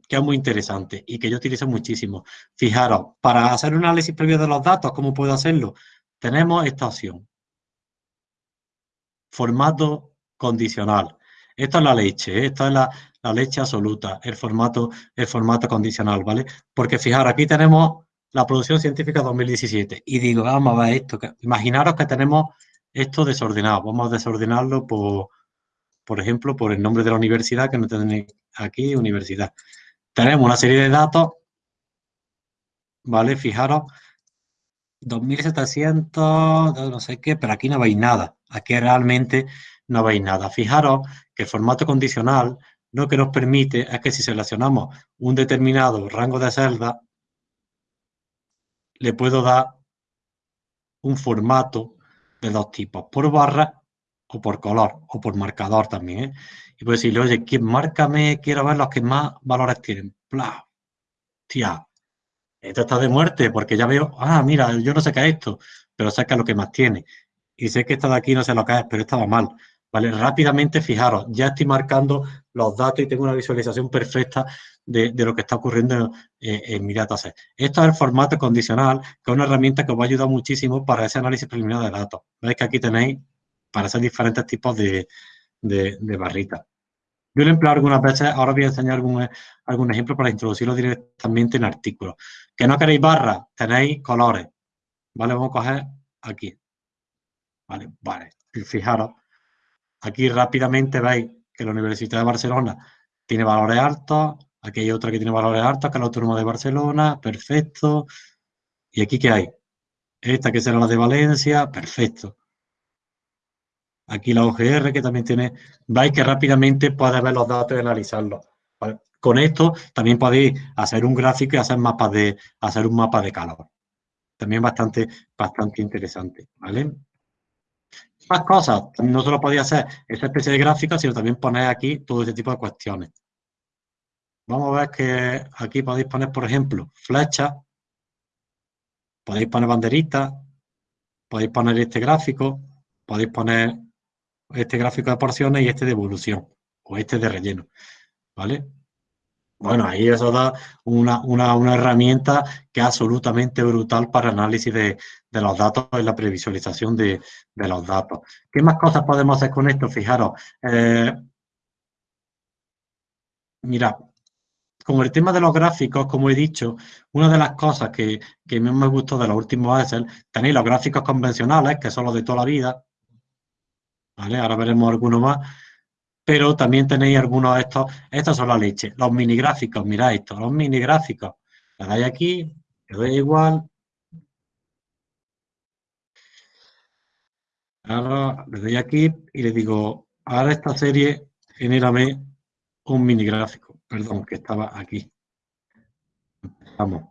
Que es muy interesante y que yo utilizo muchísimo. Fijaros, para hacer un análisis previo de los datos, ¿cómo puedo hacerlo? Tenemos esta opción. Formato condicional. Esta es la leche, ¿eh? esta es la, leche absoluta, el formato, el formato condicional, ¿vale? Porque fijaros, aquí tenemos la producción científica 2017 y digo, vamos a ver esto, imaginaros que tenemos esto desordenado, vamos a desordenarlo por, por ejemplo, por el nombre de la universidad, que no tenéis aquí, universidad. Tenemos una serie de datos, ¿vale? Fijaros, 2700, no sé qué, pero aquí no veis nada. Aquí realmente no veis nada. Fijaros que el formato condicional lo que nos permite es que si seleccionamos un determinado rango de celdas, le puedo dar un formato de dos tipos, por barra o por color, o por marcador también, ¿eh? Y puedes decirle, oye, ¿quién márcame? Quiero ver los que más valores tienen. Bla. Tía, esto está de muerte, porque ya veo, ah, mira, yo no sé qué es esto, pero sé que es lo que más tiene. Y sé que esta de aquí no sé lo que es, pero estaba mal. ¿Vale? Rápidamente, fijaros, ya estoy marcando los datos y tengo una visualización perfecta de, lo que está ocurriendo en, mi dataset. Esto es el formato condicional, que es una herramienta que os va a ayudar muchísimo para ese análisis preliminar de datos. Veis que aquí tenéis para hacer diferentes tipos de, barritas. Yo lo empleo algunas veces, ahora voy a enseñar algún, algún ejemplo para introducirlo directamente en artículos. Que no queréis barras, tenéis colores. ¿Vale? Vamos a coger aquí. Vale, vale. Fijaros, aquí rápidamente veis que la Universidad de Barcelona tiene valores altos, aquí hay otra que tiene valores altos, que es la Autónoma de Barcelona, perfecto. ¿Y aquí qué hay? Esta que será la de Valencia, perfecto. Aquí la OGR que también tiene, veis que rápidamente podéis ver los datos y analizarlos. Con esto también podéis hacer un gráfico y hacer mapas de, hacer un mapa de calor. También bastante, bastante interesante, ¿vale? Más cosas, no solo podéis hacer esa especie de gráfica, sino también poner aquí todo ese tipo de cuestiones. Vamos a ver que aquí podéis poner, por ejemplo, flechas, podéis poner banderitas, podéis poner este gráfico, podéis poner este gráfico de porciones y este de evolución, o este de relleno, ¿vale? Bueno, ahí eso da una, herramienta que es absolutamente brutal para análisis de, los datos y la previsualización de, los datos. ¿Qué más cosas podemos hacer con esto? Fijaros, eh, mira, con el tema de los gráficos, como he dicho, una de las cosas que, que me gustó de los últimos Excel, tenéis los gráficos convencionales, que son los de toda la vida, ¿vale? Ahora veremos algunos más. Pero también tenéis algunos de estos, estos son la leche. Los mini gráficos, mirad esto, los mini gráficos. Le dais aquí, le doy igual. Ahora le doy aquí y le digo, ahora esta serie, genérame un mini gráfico. Perdón, que estaba aquí. Vamos.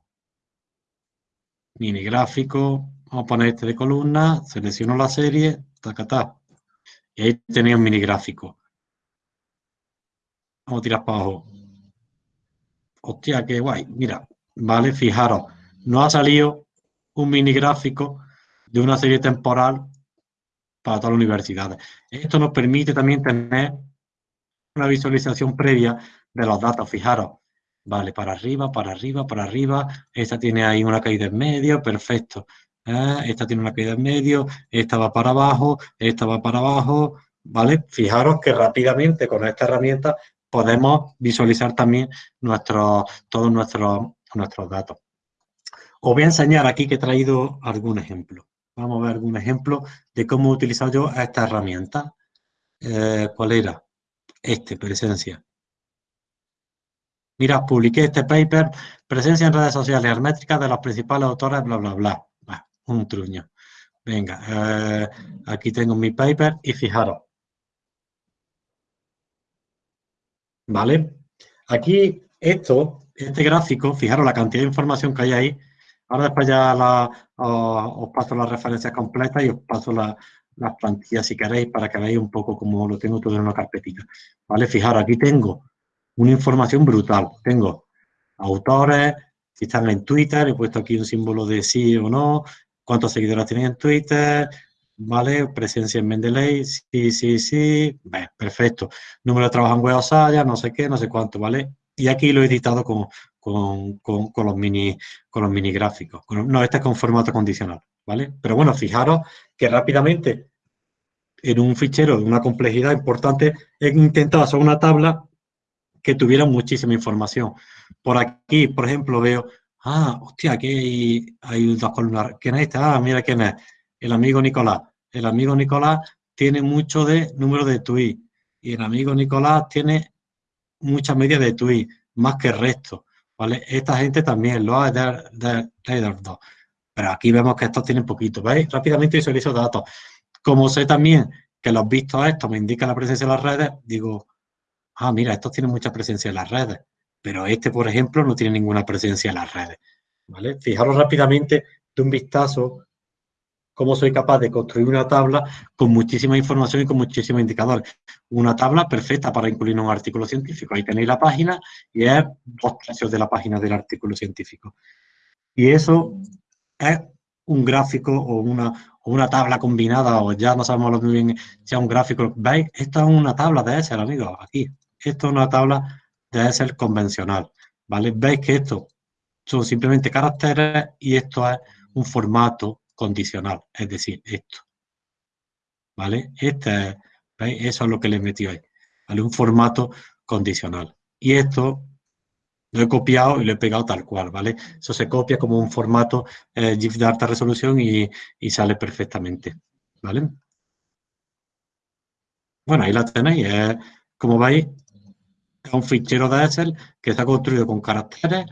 Mini gráfico, vamos a poner este de columna, selecciono la serie, tacatá. Y ahí tenéis un mini gráfico. Vamos a tirar para abajo. Hostia, qué guay. Mira, vale, fijaros, no ha salido un mini gráfico de una serie temporal para todas las universidades. Esto nos permite también tener una visualización previa de los datos. Fijaros, vale, para arriba, para arriba, para arriba. Esta tiene ahí una caída en medio, perfecto. ¿eh? esta tiene una caída en medio, esta va para abajo, esta va para abajo, ¿vale? Fijaros que rápidamente con esta herramienta podemos visualizar también nuestros, todos nuestros, nuestros datos. Os voy a enseñar aquí que he traído algún ejemplo. Vamos a ver algún ejemplo de cómo he utilizado yo esta herramienta. Eh, ¿Cuál era? Este, presencia. Mira, publiqué este paper, presencia en redes sociales hermétricas de los principales autores, bla, bla, bla un truño. Venga, eh, aquí tengo mi paper y fijaros. ¿Vale? Aquí esto, este gráfico, fijaros la cantidad de información que hay ahí. Ahora después ya os, paso las referencias completas y os paso las plantillas si queréis para que veáis un poco cómo lo tengo todo en una carpetita. ¿Vale? Fijaros, aquí tengo una información brutal. Tengo autores, si están en Twitter, he puesto aquí un símbolo de sí o no, cuántos seguidores tienen en Twitter, ¿vale? Presencia en Mendeley, sí, sí, sí, perfecto. Número de trabajo en web no sé qué, no sé cuánto, ¿vale? Y aquí lo he editado con, con, los, mini, con los mini gráficos. No, este es con formato condicional, ¿vale? Pero bueno, fijaros que rápidamente en un fichero de una complejidad importante he intentado hacer una tabla que tuviera muchísima información. Por aquí, por ejemplo, veo Ah, hostia, aquí hay, dos columnas. ¿Quién es este? Ah, mira quién es. El amigo Nicolás. El amigo Nicolás tiene mucho de número de tweets. Y el amigo Nicolás tiene mucha media de tweets, más que el resto. ¿Vale? Esta gente también lo ha de, de, Pero aquí vemos que estos tienen poquito. ¿Veis? Rápidamente visualizo datos. Como sé también que los vistos estos me indican la presencia en las redes, digo, ah, mira, estos tienen mucha presencia en las redes pero este, por ejemplo, no tiene ninguna presencia en las redes. ¿vale? Fijaros rápidamente de un vistazo cómo soy capaz de construir una tabla con muchísima información y con muchísimos indicadores. Una tabla perfecta para incluir un artículo científico. Ahí tenéis la página y es dos tercios de la página del artículo científico. Y eso es un gráfico o una, una tabla combinada, o ya no sabemos muy bien si un gráfico. ¿Veis? Esto es una tabla de Excel, amigos, aquí. Esto es una tabla de Excel convencional, ¿vale? Veis que esto son simplemente caracteres y esto es un formato condicional, es decir, esto. ¿Vale? Este, ¿veis? Eso es lo que le metió ahí, ¿vale? Un formato condicional. Y esto lo he copiado y lo he pegado tal cual, ¿vale? Eso se copia como un formato eh, GIF de alta resolución y, sale perfectamente, ¿vale? Bueno, ahí la tenéis. como veis, es un fichero de Excel que está construido con caracteres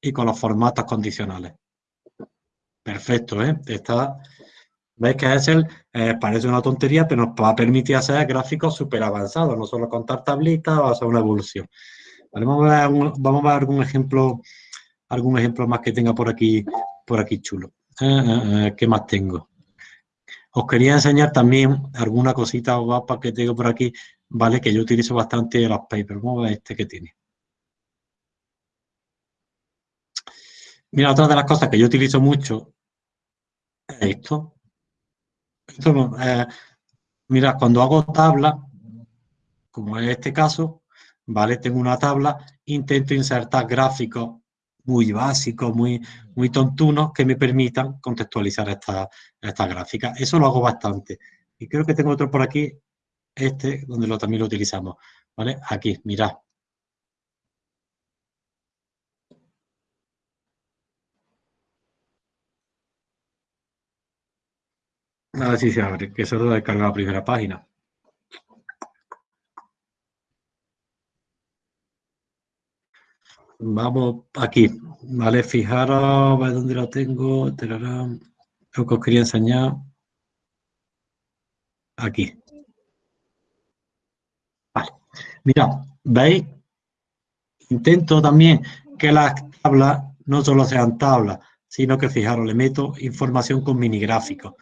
y con los formatos condicionales. Perfecto, ¿eh? Está, Veis que Excel eh, parece una tontería, pero nos va a permitir hacer gráficos súper avanzados, no solo contar tablitas o hacer una evolución. Vamos, a ver, algún ejemplo, algún ejemplo más que tenga por aquí, por aquí chulo. Eh, ¿Qué más tengo? Os quería enseñar también alguna cosita guapa que tengo por aquí, ¿vale? Que yo utilizo bastante los papers. Vamos a ver este que tiene. Mira, otra de las cosas que yo utilizo mucho esto. esto eh, mira, cuando hago tabla, como en este caso, ¿vale? Tengo una tabla, intento insertar gráficos muy básicos, muy, muy tontunos, que me permitan contextualizar esta, esta gráfica. Eso lo hago bastante. Y creo que tengo otro por aquí, este, donde lo, también lo utilizamos, ¿vale? Aquí, mirad. A ver si se abre, que eso lo descarga la primera página. Vamos aquí, ¿vale? Fijaros, a dónde lo tengo. Lo que os quería enseñar. Aquí. Vale. Mira, ¿veis? Intento también que las tablas no solo sean tablas, sino que, fijaros, le meto información con mini gráficos,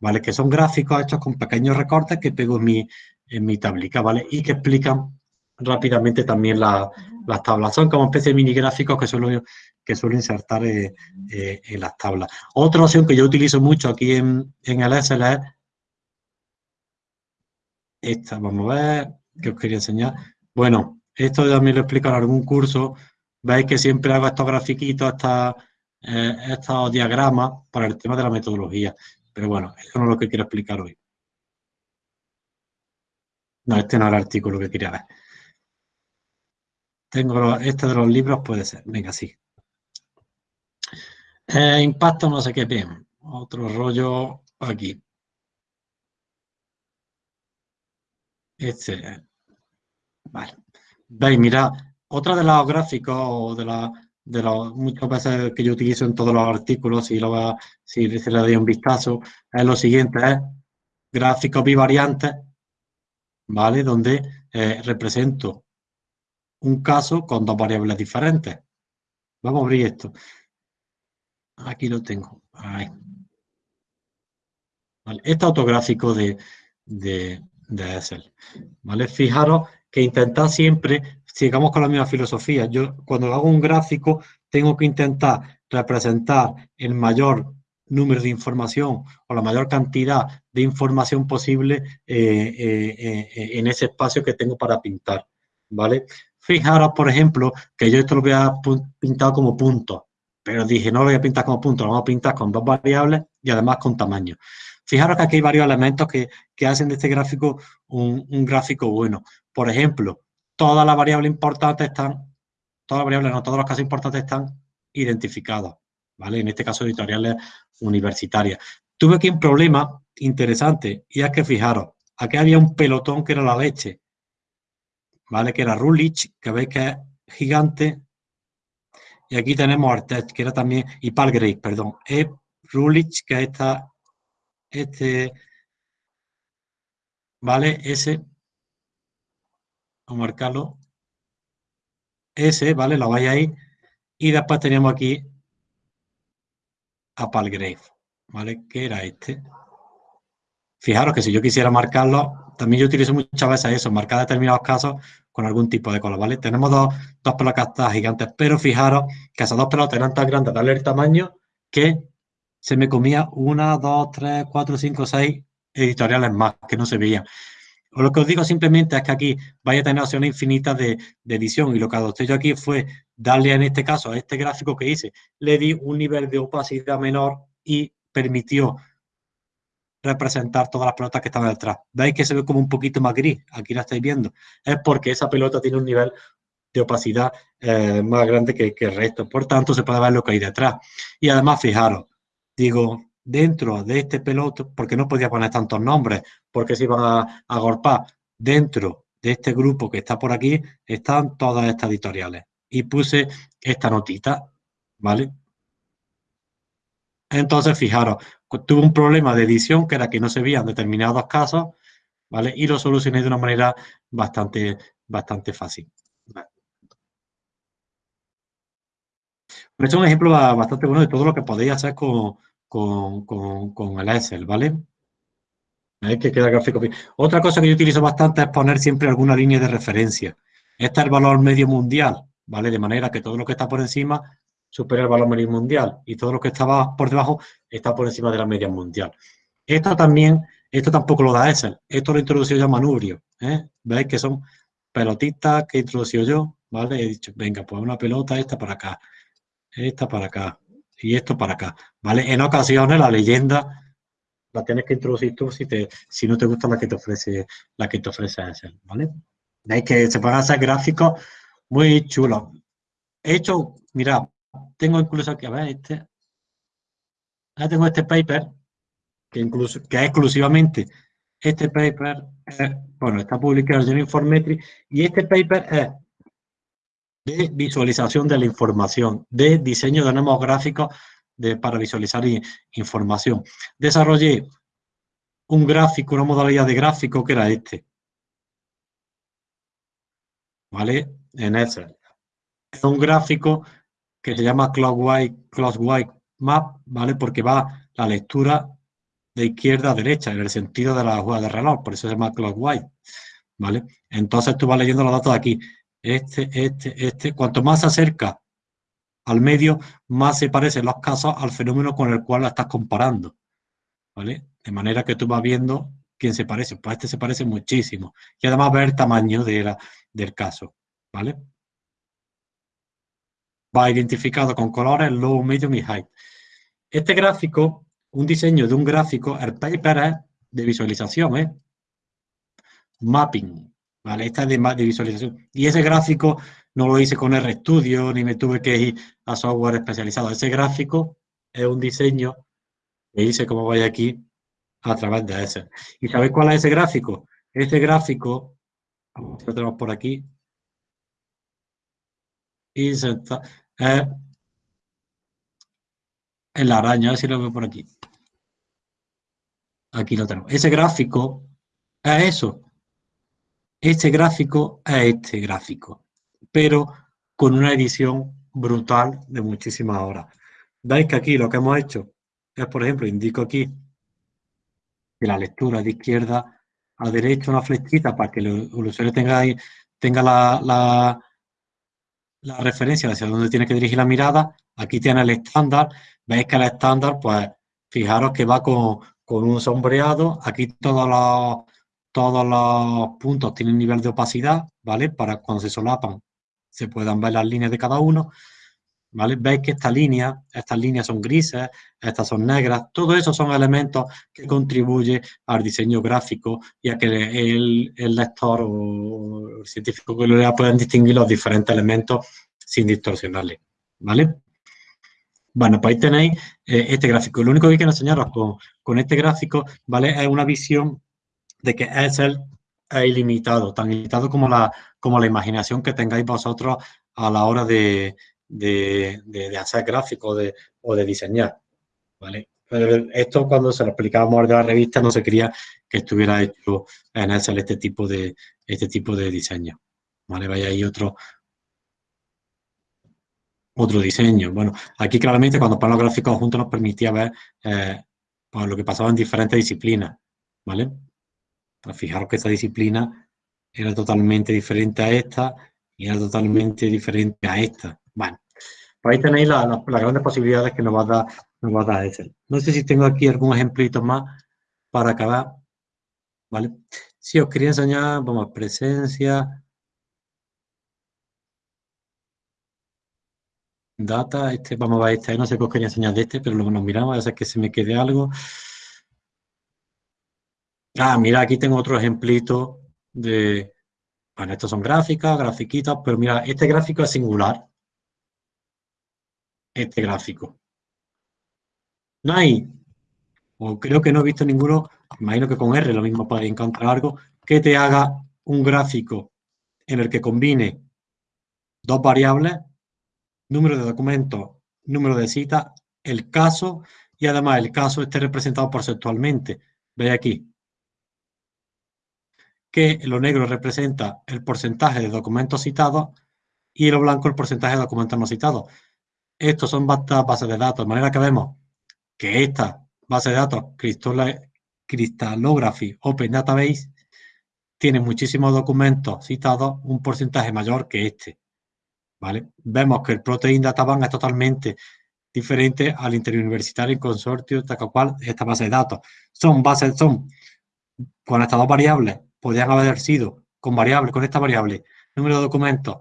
¿vale? Que son gráficos hechos con pequeños recortes que pego en mi, en mi tablica, ¿vale? Y que explican rápidamente también la, las tablas. Son como especie de mini gráficos que suelo, que suelo insertar eh, eh, en las tablas. Otra opción que yo utilizo mucho aquí en, el Excel es esta. Vamos a ver, que os quería enseñar. Bueno, esto también lo explico en algún curso. Veis que siempre hago estos grafiquitos, eh, estos diagramas para el tema de la metodología. Pero bueno, eso no es lo que quiero explicar hoy. No, este no es el artículo que quería ver. Tengo este de los libros, puede ser. Venga, sí. Eh, impacto no sé qué bien. Otro rollo aquí. Este. Vale. Veis, mira, otra de los gráficos de la de los muchas veces que yo utilizo en todos los artículos, si, lo, si se le doy un vistazo, es lo siguiente, es gráficos bivariantes, ¿vale? Donde eh, represento un caso con dos variables diferentes. Vamos a abrir esto. Aquí lo tengo. Ahí. Este autográfico de, de, de Excel. ¿Vale? Fijaros que intentar siempre, sigamos con la misma filosofía. Yo cuando hago un gráfico tengo que intentar representar el mayor número de información o la mayor cantidad de información posible eh, eh, eh, en ese espacio que tengo para pintar. ¿Vale? Fijaros, por ejemplo, que yo esto lo voy a pintar como punto, pero dije, no lo voy a pintar como punto, lo vamos a pintar con dos variables y además con tamaño. Fijaros que aquí hay varios elementos que, hacen de este gráfico un, gráfico bueno. Por ejemplo, todas las variables importantes están, todas las variables, no, todos los casos importantes están identificados, ¿vale? En este caso, editoriales universitarias. Tuve aquí un problema interesante y es que fijaros, aquí había un pelotón que era la leche ¿vale? Que era Rulich, que veis que es gigante. Y aquí tenemos Artet, que era también, y Palgrave, perdón. Es Rulich, que está este, ¿vale? Ese, a marcarlo. Ese, ¿vale? Lo vais ahí. Y después tenemos aquí a Palgrave, ¿vale? Que era este. Fijaros que si yo quisiera marcarlo, también yo utilizo muchas veces eso, marcar determinados casos con algún tipo de color, ¿vale? Tenemos dos, dos pelotas gigantes, pero fijaros que esas dos pelotas eran tan grandes, darle el tamaño, que se me comía una, dos, tres, cuatro, cinco, seis editoriales más que no se veían. Lo que os digo simplemente es que aquí vaya a tener opciones infinitas de, edición y lo que adopté yo aquí fue darle en este caso a este gráfico que hice, le di un nivel de opacidad menor y permitió representar todas las pelotas que estaban detrás. ¿Veis que se ve como un poquito más gris? Aquí la estáis viendo. Es porque esa pelota tiene un nivel de opacidad eh, más grande que, que, el resto. Por tanto, se puede ver lo que hay detrás. Y además, fijaros, digo, dentro de este peloto, porque no podía poner tantos nombres, porque se iban a, a agorpar, dentro de este grupo que está por aquí, están todas estas editoriales. Y puse esta notita, ¿vale? Entonces, fijaros, tuve un problema de edición que era que no se veían determinados casos, ¿vale? Y lo solucioné de una manera bastante, bastante fácil. Este es un ejemplo bastante bueno de todo lo que podéis hacer con, con, con, con el Excel, ¿vale? ¿Veis que queda gráfico Otra cosa que yo utilizo bastante es poner siempre alguna línea de referencia. Este es el valor medio mundial, ¿vale? De manera que todo lo que está por encima supera el valor medio mundial y todo lo que estaba por debajo está por encima de la media mundial. Esto también, esto tampoco lo da Excel, esto lo introdució yo Manubrio, ¿eh? ¿Veis que son pelotitas que introducí yo? ¿Vale? He dicho, venga, pues una pelota, esta para acá, esta para acá y esto para acá, ¿vale? En ocasiones la leyenda la tienes que introducir tú si, te, si no te gusta la que te ofrece la que te ofrece Excel, ¿vale? Veis que se pueden hacer gráficos muy chulos. He hecho, mira, tengo incluso aquí, a ver, este. Ahora tengo este paper, que, incluso, que es exclusivamente este paper, bueno, está publicado en Informetry, y este paper es de visualización de la información, de diseño de nuevos gráficos de, para visualizar información. Desarrollé un gráfico, una modalidad de gráfico que era este. ¿Vale? En Excel. Es un gráfico que se llama Clockwise, Clockwise Map, ¿vale? Porque va la lectura de izquierda a derecha, en el sentido de la jugada de reloj, por eso se llama Clockwise, ¿vale? Entonces tú vas leyendo los datos de aquí, este, este, este, cuanto más se acerca al medio, más se parecen los casos al fenómeno con el cual la estás comparando, ¿vale? De manera que tú vas viendo quién se parece, pues este se parece muchísimo, y además ver el tamaño de la, del caso, ¿vale? va identificado con colores low, medium y high. Este gráfico, un diseño de un gráfico, el paper es de visualización, ¿eh? Mapping, ¿vale? Esta es de, de visualización. Y ese gráfico no lo hice con RStudio, ni me tuve que ir a software especializado. Ese gráfico es un diseño que hice, como vaya aquí, a través de ese. ¿Y sabéis cuál es ese gráfico? Ese gráfico, lo tenemos por aquí, y eh, en la araña, a ver si lo veo por aquí. Aquí lo tenemos. Ese gráfico es eso. Este gráfico es este gráfico, pero con una edición brutal de muchísimas horas. Veis que aquí lo que hemos hecho es, por ejemplo, indico aquí que la lectura de izquierda a derecha una flechita para que el usuario tenga, tenga la, la referencia hacia dónde tiene que dirigir la mirada. Aquí tiene el estándar. Veis que el estándar, pues, fijaros que va con, un sombreado. Aquí todos los, todos los puntos tienen nivel de opacidad, ¿vale? Para cuando se solapan se puedan ver las líneas de cada uno. ¿Vale? Veis que esta línea, estas líneas son grises, estas son negras, todo eso son elementos que contribuyen al diseño gráfico y a que el, lector o el científico que lo lea puedan distinguir los diferentes elementos sin distorsionarle, ¿vale? Bueno, pues ahí tenéis eh, este gráfico. Lo único que quiero enseñaros con, este gráfico, ¿vale? Es una visión de que Excel es ilimitado, tan ilimitado como la, como la imaginación que tengáis vosotros a la hora de, de, hacer gráficos o de diseñar. ¿vale? esto cuando se lo explicábamos de la revista no se quería que estuviera hecho en Excel este tipo de, este tipo de diseño. ¿vale? Vaya ahí otro, otro diseño. Bueno, aquí claramente cuando ponemos los gráficos juntos nos permitía ver eh, Pues lo que pasaba en diferentes disciplinas, ¿vale? Fijaros que esta disciplina era totalmente diferente a esta y era totalmente diferente a esta. Bueno, pues ahí tenéis las grandes posibilidades que nos va a dar, nos va a dar Excel. No sé si tengo aquí algún ejemplito más para acabar, ¿vale? Si os quería enseñar, vamos, presencia, data, este, vamos a ver este, no sé qué os quería enseñar de este, pero luego nos miramos, a ver que se me quede algo. Ah, mira, aquí tengo otro ejemplito de, bueno, estos son gráficas, grafiquitas, pero mira, este gráfico es singular. Este gráfico. No hay, o creo que no he visto ninguno, imagino que con R lo mismo podéis encontrar algo, que te haga un gráfico en el que combine dos variables número de documentos, número de citas, el caso y además el caso esté representado porcentualmente. Veis aquí que lo negro representa el porcentaje de documentos citados y lo blanco el porcentaje de documentos no citados. Estos son bases de datos, de manera que vemos que esta base de datos, Crystallography Open Database, tiene muchísimos documentos citados, un porcentaje mayor que este. ¿vale? Vemos que el Protein Data Bank es totalmente diferente al interuniversitario consorcio, tal cual esta base de datos. Son bases, son, con estas dos variables, podrían haber sido con variables, con esta variable, número de documentos,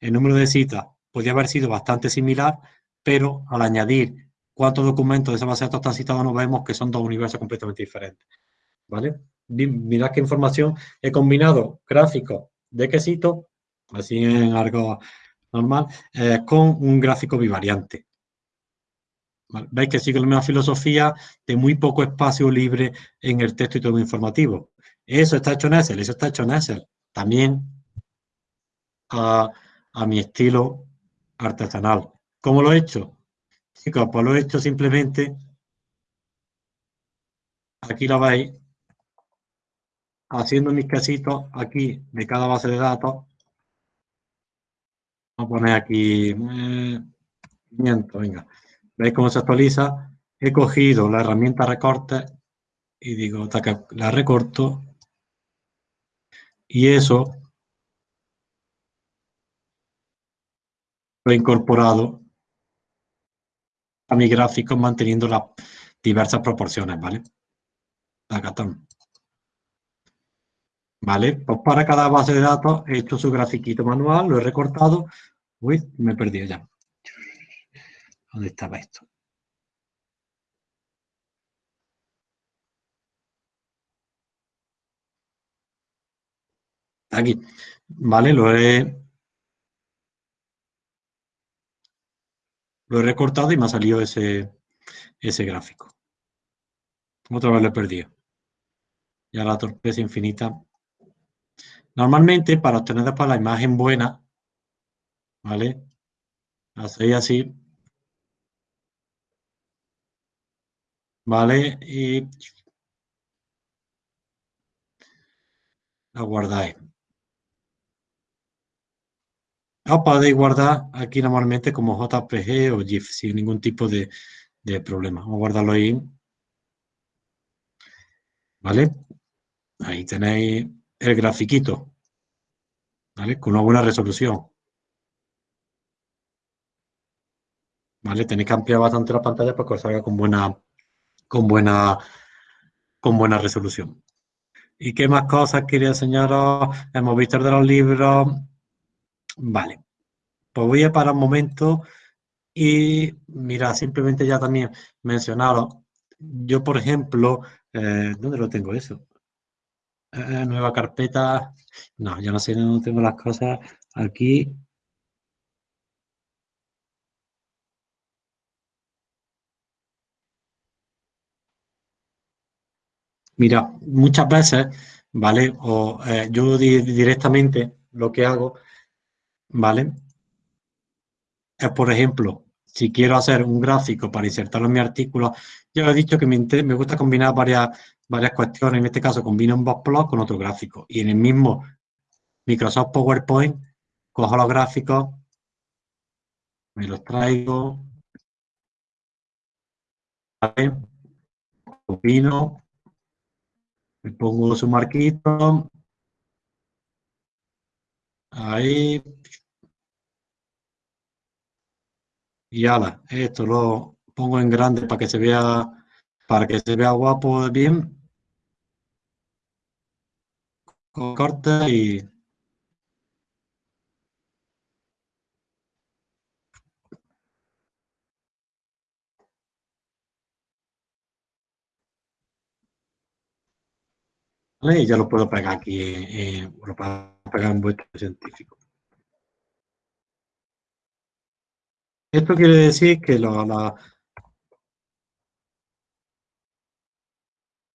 el número de citas, podría haber sido bastante similar, pero al añadir cuántos documentos de esa base de datos están citados, nos vemos que son dos universos completamente diferentes. ¿Vale? Mirad qué información he combinado gráficos de quesito así en algo normal, eh, con un gráfico bivariante. Veis que sigue la misma filosofía de muy poco espacio libre en el texto y todo informativo. Eso está hecho en Excel, eso está hecho en Excel. También a, mi estilo artesanal. ¿Cómo lo he hecho? Chicos, pues lo he hecho simplemente, aquí lo veis, haciendo mis casitos aquí de cada base de datos, Vamos a poner aquí, eh, venga. ¿Veis cómo se actualiza? He cogido la herramienta recorte y digo, la recorto y eso lo he incorporado a mi gráfico manteniendo las diversas proporciones, ¿vale? Acá están. ¿Vale? Pues para cada base de datos he hecho su grafiquito manual, lo he recortado. Uy, me he perdido ya. ¿Dónde estaba esto? Aquí. Vale, lo he, lo he recortado y me ha salido ese, ese gráfico. Otra vez lo he perdido. Ya la torpeza infinita Normalmente, para obtener después la imagen buena, ¿vale? Hacéis así. ¿Vale? Y la guardáis. O podéis guardar aquí normalmente como JPG o GIF sin ningún tipo de, de problema. Vamos a guardarlo ahí. ¿Vale? Ahí tenéis el grafiquito, ¿vale? Con una buena resolución. ¿Vale? Tenéis que ampliar bastante la pantalla para que os salga con buena, con buena, con buena resolución. ¿Y qué más cosas quería enseñaros? Hemos visto de los libros. Vale. Pues voy a parar un momento y, mira, simplemente ya también mencionaros. Yo, por ejemplo, eh, ¿dónde lo tengo eso? Eh, nueva carpeta. No, yo no sé, no tengo las cosas aquí. Mira, muchas veces, ¿vale? O eh, yo directamente lo que hago, ¿vale? Es, por ejemplo, si quiero hacer un gráfico para insertarlo en mi artículo, yo he dicho que me, me gusta combinar varias varias cuestiones. En este caso combino un box con otro gráfico. Y en el mismo Microsoft PowerPoint cojo los gráficos, me los traigo. opino, le pongo su marquito, ahí, y ala, esto lo pongo en grande para que se vea, para que se vea guapo bien, corta y ya lo puedo pegar aquí, eh, puedo pegar en vuestro científico. Esto quiere decir que lo, la,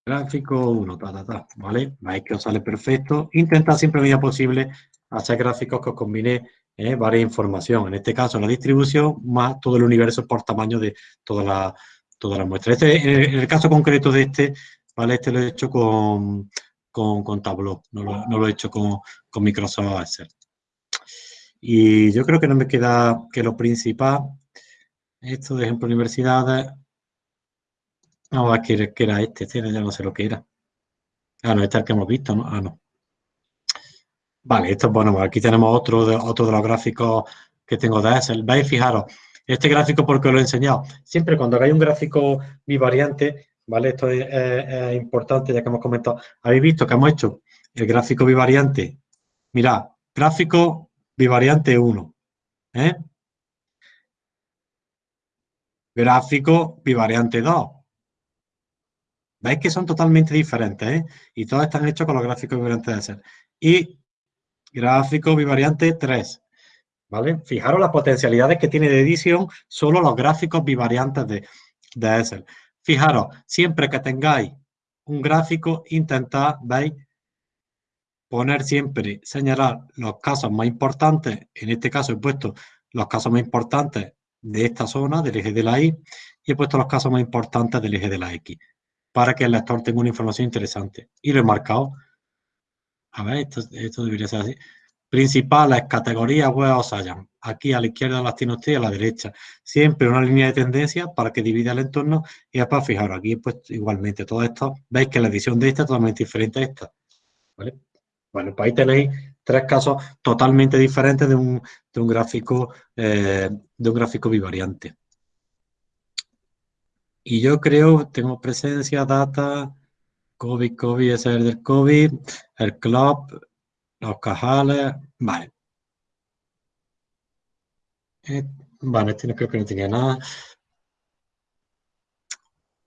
gráfico 1, ta, ta, ta, ¿vale? Veis que os sale perfecto. Intenta siempre, medida posible, hacer gráficos que os combine eh, varias información. En este caso, la distribución más todo el universo por tamaño de toda la, toda la muestra. Este, en el caso concreto de este, ¿vale? Este lo he hecho con, con, Tableau, no lo, he hecho con, Microsoft Excel. Y yo creo que no me queda que lo principal, esto de ejemplo universidades, vamos a ver qué era este, este ya no sé lo que era. Ah, no, este es el que hemos visto, ¿no? Ah, no. Vale, esto, bueno, pues aquí tenemos otro de, otro de los gráficos que tengo de Excel. Veis, fijaros, este gráfico porque lo he enseñado. Siempre cuando hay un gráfico bivariante, ¿vale? Esto es, importante ya que hemos comentado. Habéis visto que hemos hecho el gráfico bivariante. Mirad, gráfico bivariante 1. ¿eh? Gráfico bivariante 2. Veis que son totalmente diferentes, ¿eh? Y todos están hechos con los gráficos bivariantes de Excel. Y gráfico bivariante 3. ¿Vale? Fijaros las potencialidades que tiene de edición solo los gráficos bivariantes de, de Excel. Fijaros, siempre que tengáis un gráfico, intentad, ¿veis? Poner siempre, señalar los casos más importantes, en este caso he puesto los casos más importantes de esta zona, del eje de la Y, y he puesto los casos más importantes del eje de la X, para que el lector tenga una información interesante. Y lo he marcado. A ver, esto, debería ser así principales categorías web hallan. Aquí a la izquierda las tiene usted y a la derecha. Siempre una línea de tendencia para que divida el entorno y después fijaros aquí pues igualmente todo esto. Veis que la edición de esta es totalmente diferente a esta. Bueno, pues ahí tenéis tres casos totalmente diferentes de un, gráfico eh, de un gráfico bivariante. Y yo creo, tengo presencia, data, COVID, COVID, ese es el del COVID, el club, los cajales, vale. Eh, vale, este no creo que no tenía nada.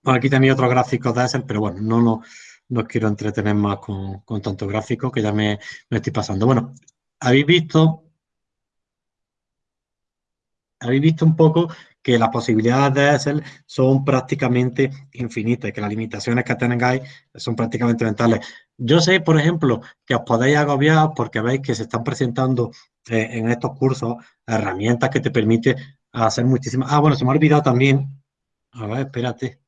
aquí tenía otros gráficos de Excel, pero bueno, no, no, no quiero entretener más con, con tanto gráfico que ya me, me estoy pasando. Bueno, habéis visto, habéis visto un poco que las posibilidades de Excel son prácticamente infinitas, que las limitaciones que tengáis son prácticamente mentales. Yo sé, por ejemplo, que os podéis agobiar porque veis que se están presentando eh, en estos cursos herramientas que te permiten hacer muchísimas... Ah, bueno, se me ha olvidado también... A ver, espérate.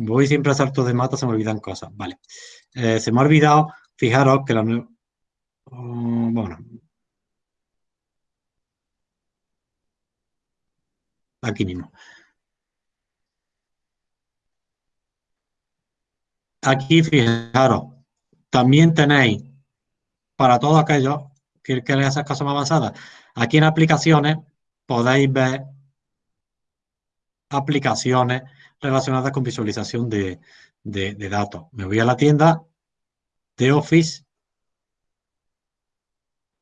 Voy siempre a salto de mata, se me olvidan cosas. Vale. Eh, se me ha olvidado, fijaros que la... Mm, bueno, aquí mismo. Aquí, fijaros, también tenéis para todos aquellos que queréis hacer cosas más avanzadas. Aquí en aplicaciones podéis ver aplicaciones relacionadas con visualización de, datos. Me voy a la tienda de Office.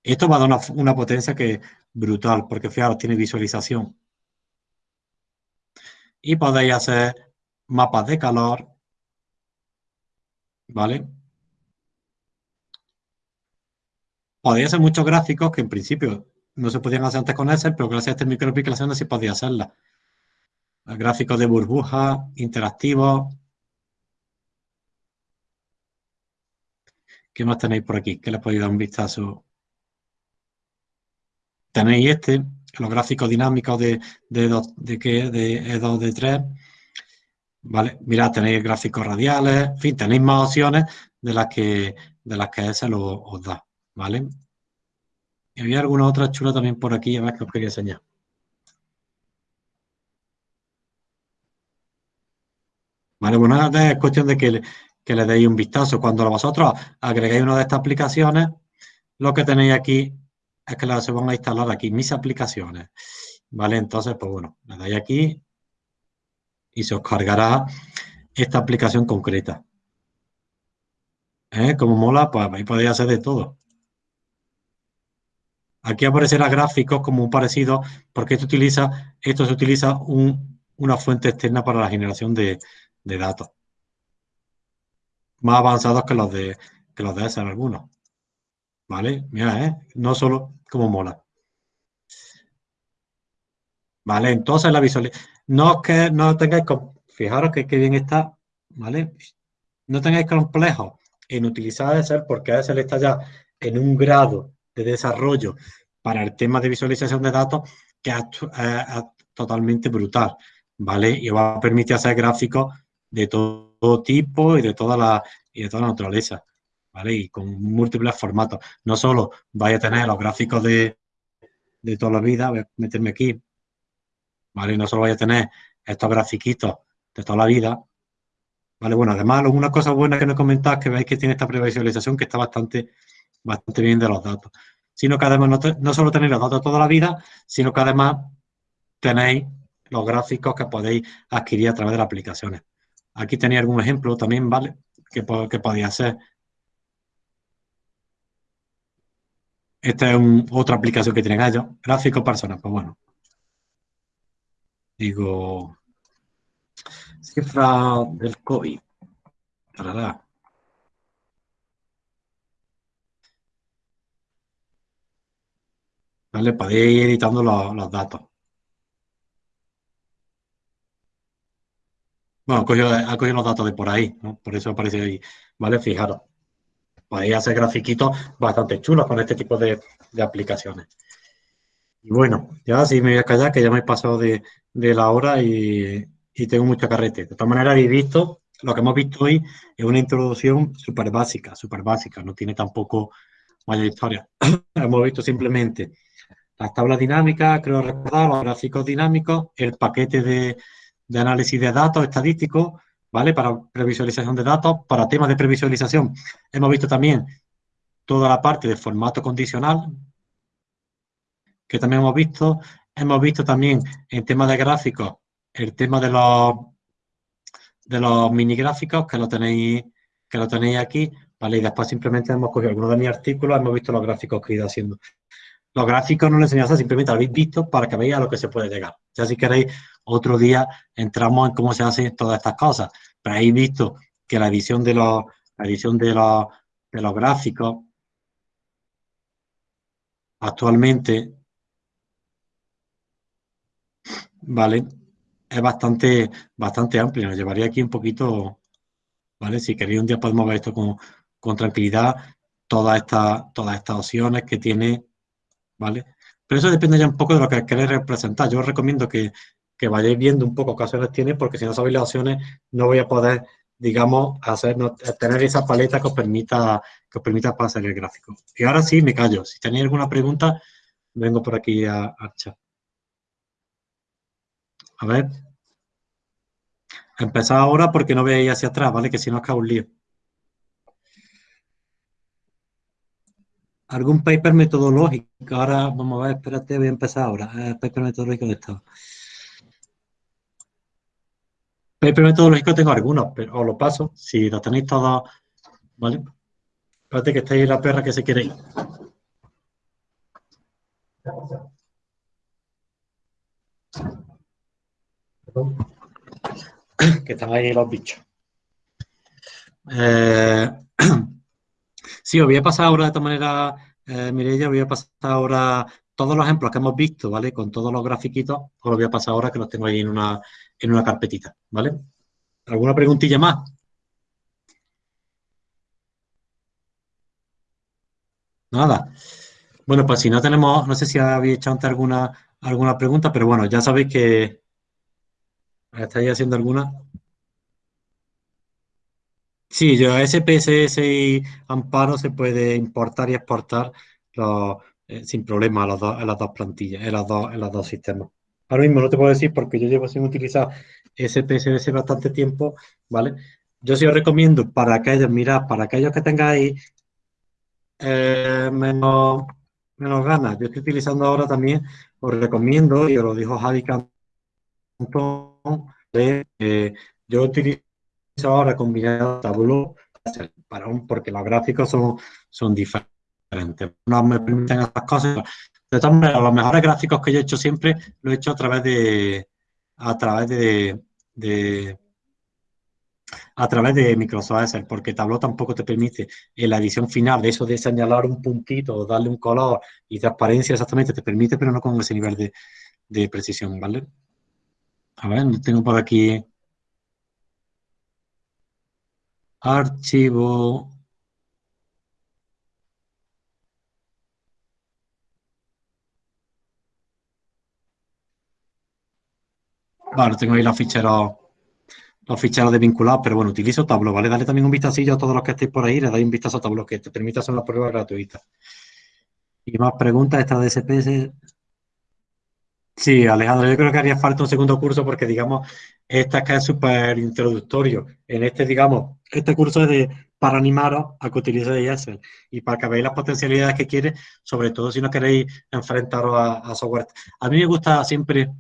Esto va a dar una, potencia que brutal, porque fijaros, tiene visualización y podéis hacer mapas de calor, ¿vale? Podéis hacer muchos gráficos que en principio no se podían hacer antes con Excel, pero gracias a estas microaplicaciones sí podía hacerlas. Gráficos de burbuja, interactivos. ¿Qué más tenéis por aquí? ¿Qué les podéis dar un vistazo? Tenéis este, los gráficos dinámicos de, de, de, de E2, de 3. ¿Vale? Mirad, tenéis gráficos radiales, en fin, tenéis más opciones de las que, de las que ese lo, os da, ¿vale? Y había alguna otra chula también por aquí, a ver que os quería enseñar. Bueno, es cuestión de que le, deis un vistazo. Cuando vosotros agregáis una de estas aplicaciones, lo que tenéis aquí es que se van a instalar aquí mis aplicaciones. ¿Vale? Entonces, pues bueno, le dais aquí y se os cargará esta aplicación concreta. ¿Eh? Como mola, pues ahí podéis hacer de todo. Aquí aparecerá gráficos como un parecido, porque esto, utiliza, esto se utiliza una fuente externa para la generación de, datos. Más avanzados que los de, que los de algunos. ¿Vale? Mira, ¿eh? No solo como mola. ¿Vale? Entonces la visualización... No que no tengáis... Fijaros que, bien está, ¿vale? No tengáis complejo en utilizar Excel porque Excel está ya en un grado de desarrollo para el tema de visualización de datos que es, totalmente brutal, ¿vale? Y va a permitir hacer gráficos de todo tipo y de toda la, y de toda la naturaleza, ¿vale? Y con múltiples formatos. No solo vais a tener los gráficos de, de toda la vida, voy a meterme aquí, ¿vale? No solo vais a tener estos grafiquitos de toda la vida, ¿vale? Bueno, además, una cosa buena que no comentáis que veis que tiene esta previsualización que está bastante, bastante bien de los datos. Sino que además no, solo tenéis los datos toda la vida, sino que además tenéis los gráficos que podéis adquirir a través de las aplicaciones. Aquí tenéis algún ejemplo también, ¿vale? Que, que podéis hacer. Esta es otra aplicación que tienen ellos. Gráficos personas, pues bueno. Digo, cifra del COVID. ¿Vale? Podéis ir editando los, datos. Bueno, ha cogido, los datos de por ahí, ¿no? Por eso aparece ahí. ¿Vale? Fijaros. Podéis hacer grafiquitos bastante chulos con este tipo de, aplicaciones. Y bueno, ya sí me voy a callar, que ya me he pasado de, de la hora y, y tengo mucha carrete. De todas maneras, habéis visto, lo que hemos visto hoy es una introducción súper básica, súper básica, no tiene tampoco mayor historia. (clears throat) hemos visto simplemente las tablas dinámicas, creo recordar, los gráficos dinámicos, el paquete de, de análisis de datos estadísticos, ¿vale? Para previsualización de datos, para temas de previsualización. Hemos visto también toda la parte de formato condicional, que también hemos visto. Hemos visto también en temas de gráficos el tema de los de los mini gráficos que lo tenéis que lo tenéis aquí, ¿vale? Y después simplemente hemos cogido algunos de mis artículos, hemos visto los gráficos que he ido haciendo. Los gráficos no les enseño simplemente lo habéis visto para que veáis a lo que se puede llegar. Ya si queréis, otro día entramos en cómo se hacen todas estas cosas. Pero habéis visto que la edición de los, la edición de los, de los gráficos actualmente, ¿vale? es bastante, bastante amplio. Nos llevaría aquí un poquito, ¿vale? Si queréis un día podemos ver esto con, tranquilidad, todas estas, todas estas opciones que tiene, ¿vale? Pero eso depende ya un poco de lo que queréis representar. Yo os recomiendo que, vayáis viendo un poco qué opciones tiene, porque si no sabéis las opciones, no voy a poder, digamos, hacer, tener esa paleta que os permita, que os permita pasar el gráfico. Y ahora sí, me callo. Si tenéis alguna pregunta, vengo por aquí a, a chat. A ver. Empezar ahora porque no veis hacia atrás, ¿vale? Que si no acaba un lío. ¿Algún paper metodológico? Ahora, vamos a ver, espérate, voy a empezar ahora. Eh, paper metodológico de estado. Paper metodológico tengo algunos, pero os lo paso. Si lo tenéis todos, ¿vale? Espérate que estáis la perra que se quiere ir. que están ahí los bichos. Eh, (clears throat) sí, os voy a pasar ahora de esta manera, eh, Mireia, voy a pasar ahora todos los ejemplos que hemos visto, ¿vale? Con todos los grafiquitos, os los voy a pasar ahora que los tengo ahí en una, en una carpetita, ¿vale? ¿Alguna preguntilla más? Nada. Bueno, pues si no tenemos, no sé si habéis hecho antes alguna, alguna pregunta, pero bueno, ya sabéis que, ¿Estáis haciendo alguna? Sí, yo SPSS y Amparo se puede importar y exportar eh, sin problema a, las dos plantillas, en los dos, en los dos sistemas. Ahora mismo no te puedo decir porque yo llevo sin utilizar SPSS bastante tiempo, ¿vale? Yo sí os recomiendo para aquellos, mirad, para aquellos que tengáis eh, menos, menos ganas, yo estoy utilizando ahora también, os recomiendo, y os lo dijo Javi Cantón, eh, yo utilizo ahora combinado Tableau para un, porque los gráficos son, son diferentes. No me permiten estas cosas. De todas maneras, los mejores gráficos que yo he hecho siempre lo he hecho a través de a través de, a través de Microsoft Excel, porque Tableau tampoco te permite en la edición final de eso de señalar un puntito, darle un color y transparencia exactamente, te permite, pero no con ese nivel de, de precisión, ¿vale? A ver, tengo por aquí archivo Vale, tengo ahí los ficheros, los ficheros de vinculado, pero bueno, utilizo Tableau, ¿vale? Dale también un vistacillo a todos los que estéis por ahí, le dais un vistazo a Tableau, que te permite hacer las pruebas gratuitas. Y más preguntas, esta de SPS. Sí, Alejandro, yo creo que haría falta un segundo curso porque, digamos, esta es súper introductorio. En este, digamos, este curso es de, para animaros a que utilicéis Excel y para que veáis las potencialidades que quiere, sobre todo si no queréis enfrentaros a software. A mí me gusta siempre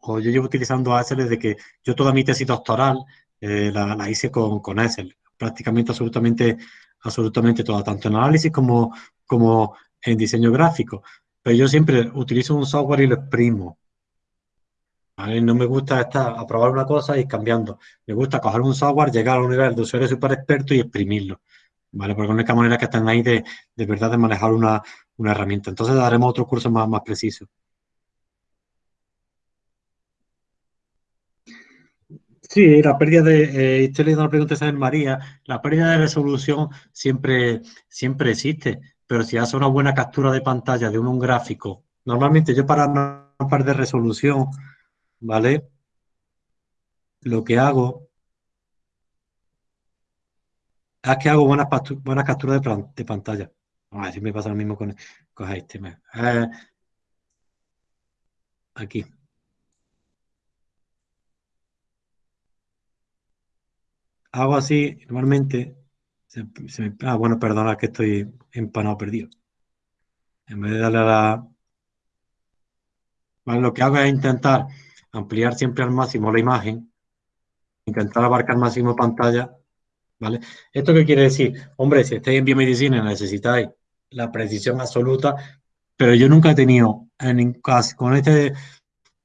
o yo llevo utilizando Excel desde que yo toda mi tesis doctoral eh, la, hice con, con Excel, prácticamente absolutamente, absolutamente toda, tanto en análisis como, como en diseño gráfico. Pero yo siempre utilizo un software y lo exprimo. No me gusta estar a probar una cosa y cambiando. Me gusta coger un software, llegar a un nivel de usuario súper experto y exprimirlo. ¿Vale? Porque es la única manera que están ahí de, de verdad de manejar una, una herramienta. Entonces daremos otro curso más, más preciso. Sí, la pérdida de, eh, estoy leyendo la pregunta de María, la pérdida de resolución siempre, siempre existe, pero si hace una buena captura de pantalla de un, gráfico, normalmente yo para no perder resolución, ¿vale? Lo que hago es que hago buenas, buenas capturas de, pantalla. A ver si me pasa lo mismo con, con este. Eh, aquí. Hago así, normalmente, ah, bueno, perdona que estoy empanado perdido. En vez de darle a la... lo que hago es intentar ampliar siempre al máximo la imagen, intentar abarcar al máximo pantalla, ¿vale? ¿Esto qué quiere decir? Hombre, si estáis en biomedicina necesitáis la precisión absoluta, pero yo nunca he tenido, en, con este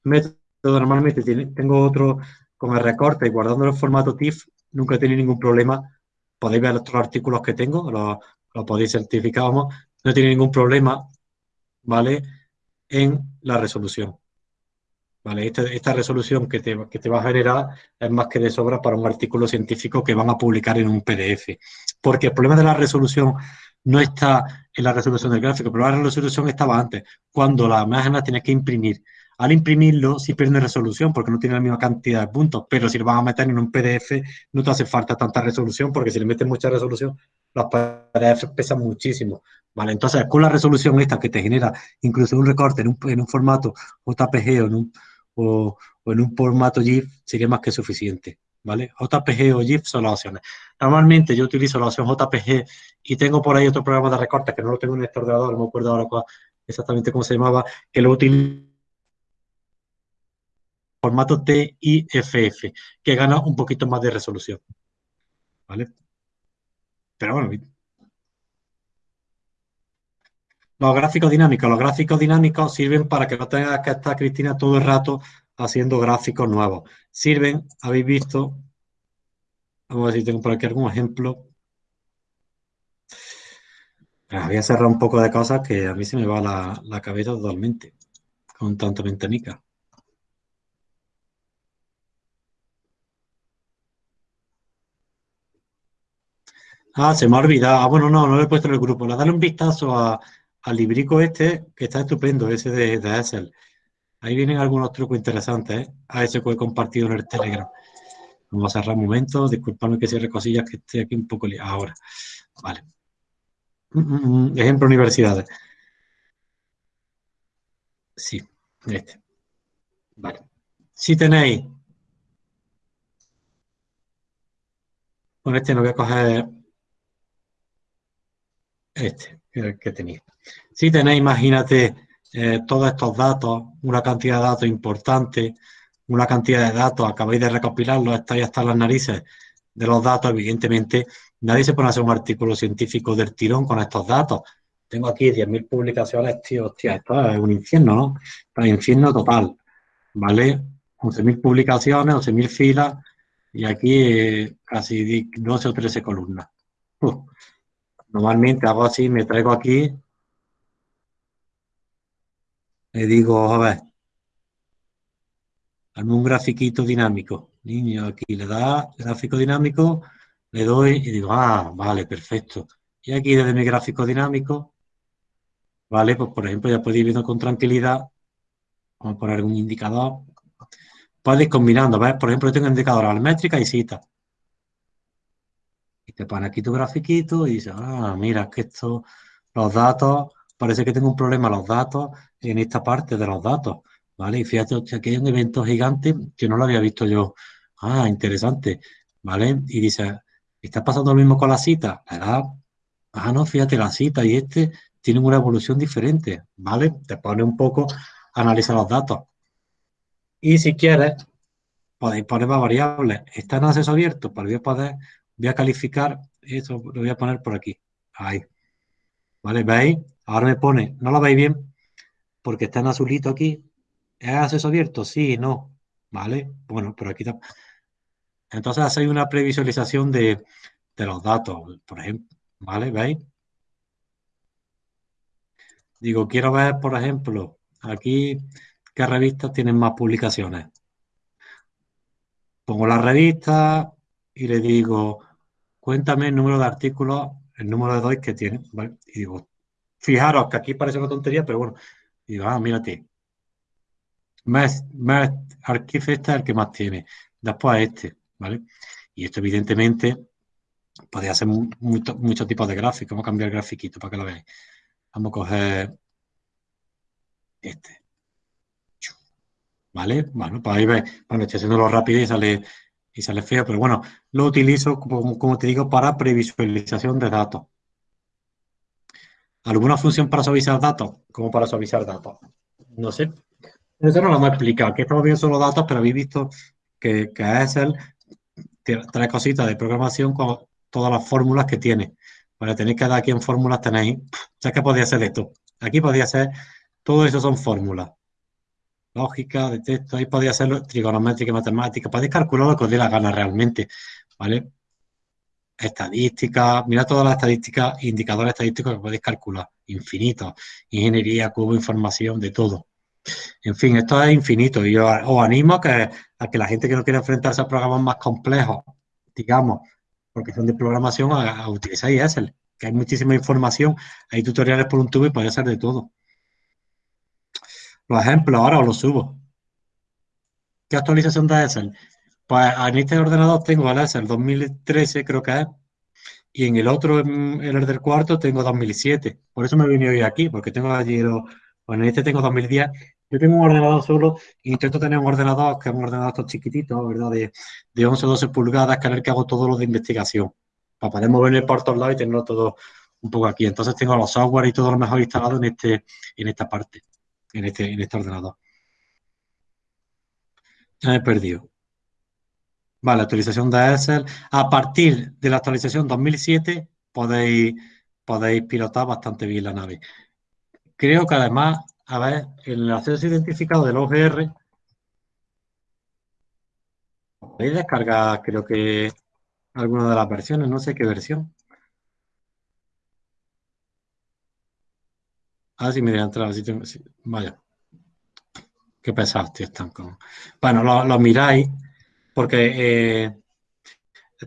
método normalmente tengo otro con el recorte y guardando el formato TIFF, nunca he tenido ningún problema. Podéis ver los artículos que tengo, lo, podéis certificar, vamos. No he tenido ningún problema, ¿vale? En la resolución. ¿Vale? Esta, resolución que te, que te, va a generar es más que de sobra para un artículo científico que van a publicar en un PDF. Porque el problema de la resolución no está en la resolución del gráfico, pero la resolución estaba antes, cuando la imagen la tienes que imprimir. Al imprimirlo, sí pierde resolución porque no tiene la misma cantidad de puntos, pero si lo vas a meter en un PDF, no te hace falta tanta resolución porque si le metes mucha resolución, los PDF pesan muchísimo. ¿vale? Entonces, con la resolución esta que te genera incluso un recorte en un, formato JPG o en un, formato GIF, sería más que suficiente. ¿Vale? JPG o GIF son las opciones. Normalmente yo utilizo la opción JPG y tengo por ahí otro programa de recorte que no lo tengo en este ordenador, no me acuerdo ahora exactamente cómo se llamaba, que lo utilizo formato TIFF, que gana un poquito más de resolución. ¿Vale? Pero bueno, los gráficos dinámicos. Los gráficos dinámicos sirven para que no tengas que estar, Cristina, todo el rato haciendo gráficos nuevos. Sirven, habéis visto, vamos a ver si tengo por aquí algún ejemplo. Voy a cerrar un poco de cosas que a mí se me va la, la cabeza totalmente con tanta ventanica. Ah, se me ha olvidado. Ah, bueno, no, no lo he puesto en el grupo. Le dale un vistazo al librico este, que está estupendo, ese de, de Excel. Ahí vienen algunos trucos interesantes, ¿eh? A ese que he compartido en el Telegram. Vamos a cerrar un momento. Disculpadme que cierre cosillas que estoy aquí un poco liado. Ahora. Vale. Mm, mm, mm. Ejemplo, universidades. Sí, este. Vale. Si tenéis, con este no voy a coger este, que, tenéis. Si tenéis, imagínate, eh, todos estos datos, una cantidad de datos importante, una cantidad de datos, acabáis de recopilarlos, estáis hasta las narices de los datos, evidentemente, nadie se pone a hacer un artículo científico del tirón con estos datos. Tengo aquí 10.000 publicaciones, tío, hostia, esto es un infierno, ¿no? un infierno total, ¿vale? 11.000 publicaciones, 11.000 filas, y aquí eh, casi 12 o 13 columnas. Normalmente hago así, me traigo aquí, le digo, a ver, hazme un grafiquito dinámico. Niño, aquí le da gráfico dinámico, le doy y digo, ah, vale, perfecto. Y aquí desde mi gráfico dinámico, vale, pues por ejemplo ya podéis ir viendo con tranquilidad, vamos a poner un indicador, podéis combinando, ¿ves? Por ejemplo, yo tengo indicador métrica y cita. Te pone aquí tu grafiquito y dices, ah, mira, que esto, los datos, parece que tengo un problema los datos en esta parte de los datos, ¿vale? Y fíjate, aquí hay un evento gigante que no lo había visto yo. Ah, interesante, ¿vale? Y dice, ¿está pasando lo mismo con la cita? La edad, ah, no, fíjate, la cita y este tienen una evolución diferente, ¿vale? Te pone un poco a analizar los datos. Y si quieres, podéis poner más variables. Está en acceso abierto, para poder, voy a calificar, eso lo voy a poner por aquí. Ahí. ¿Vale? ¿Veis? Ahora me pone, no lo veis bien, porque está en azulito aquí. ¿Es acceso abierto? Sí, no. ¿Vale? Bueno, pero aquí está. Entonces hacéis una previsualización de, de los datos, por ejemplo. ¿Vale? ¿Veis? Digo, quiero ver, por ejemplo, aquí qué revistas tienen más publicaciones. Pongo la revista y le digo, cuéntame el número de artículos, el número de DOI que tiene. Y digo, fijaros que aquí parece una tontería, pero bueno, digo, ah, mírate. Más, más archivo este es el que más tiene. Después este, ¿vale? Y esto evidentemente podría ser muchos tipos de gráficos. Vamos a cambiar el grafiquito para que lo veáis. Vamos a coger este. ¿Vale? Bueno, pues ahí ves, bueno, estoy haciéndolo rápido y sale, y sale feo, pero bueno, lo utilizo, como, te digo, para previsualización de datos. ¿Alguna función para suavizar datos? ¿Cómo para suavizar datos? No sé. Eso no lo hemos explicado. Aquí estamos viendo solo datos, pero habéis visto que, que Excel trae cositas de programación con todas las fórmulas que tiene. Tener que dar aquí en fórmulas tenéis, ya que podía ser esto. Aquí podía ser, todo eso son fórmulas lógica, de texto, ahí podía ser trigonométrica matemática, podéis calcular lo que os dé la gana realmente, ¿vale? Estadística, mira todas las estadísticas, indicadores estadísticos que podéis calcular, infinitos, ingeniería, cubo, información, de todo. En fin, esto es infinito y yo os animo a que, a que la gente que no quiere enfrentarse a programas más complejos, digamos, porque son de programación, a, a utilizáis Excel, que hay muchísima información, hay tutoriales por un tubo y puede ser de todo. Los ejemplos ahora os los subo. ¿Qué actualización de Excel? Pues en este ordenador tengo el Excel 2013, creo que es, y en el otro, en el del cuarto, tengo 2007. Por eso me he venido hoy aquí, porque tengo allí. Bueno, en este tengo 2010. Yo tengo un ordenador solo intento tener un ordenador, que es un ordenador chiquitito, ¿verdad? De, de 11 o 12 pulgadas, que es el que hago todo lo de investigación. Para poder moverme por todos lados y tenerlo todo un poco aquí. Entonces tengo los software y todo lo mejor instalado en, este, en esta parte en este, en este ordenador. Ya me he perdido. Vale, actualización de Excel. A partir de la actualización 2007 podéis, podéis pilotar bastante bien la nave. Creo que además, a ver, el acceso identificado del OGR, podéis descargar, creo que alguna de las versiones, no sé qué versión. Ah, sí, me dejan entrar. Sí, Vaya. Qué pesados, tío, están con... Bueno, lo, miráis, porque eh,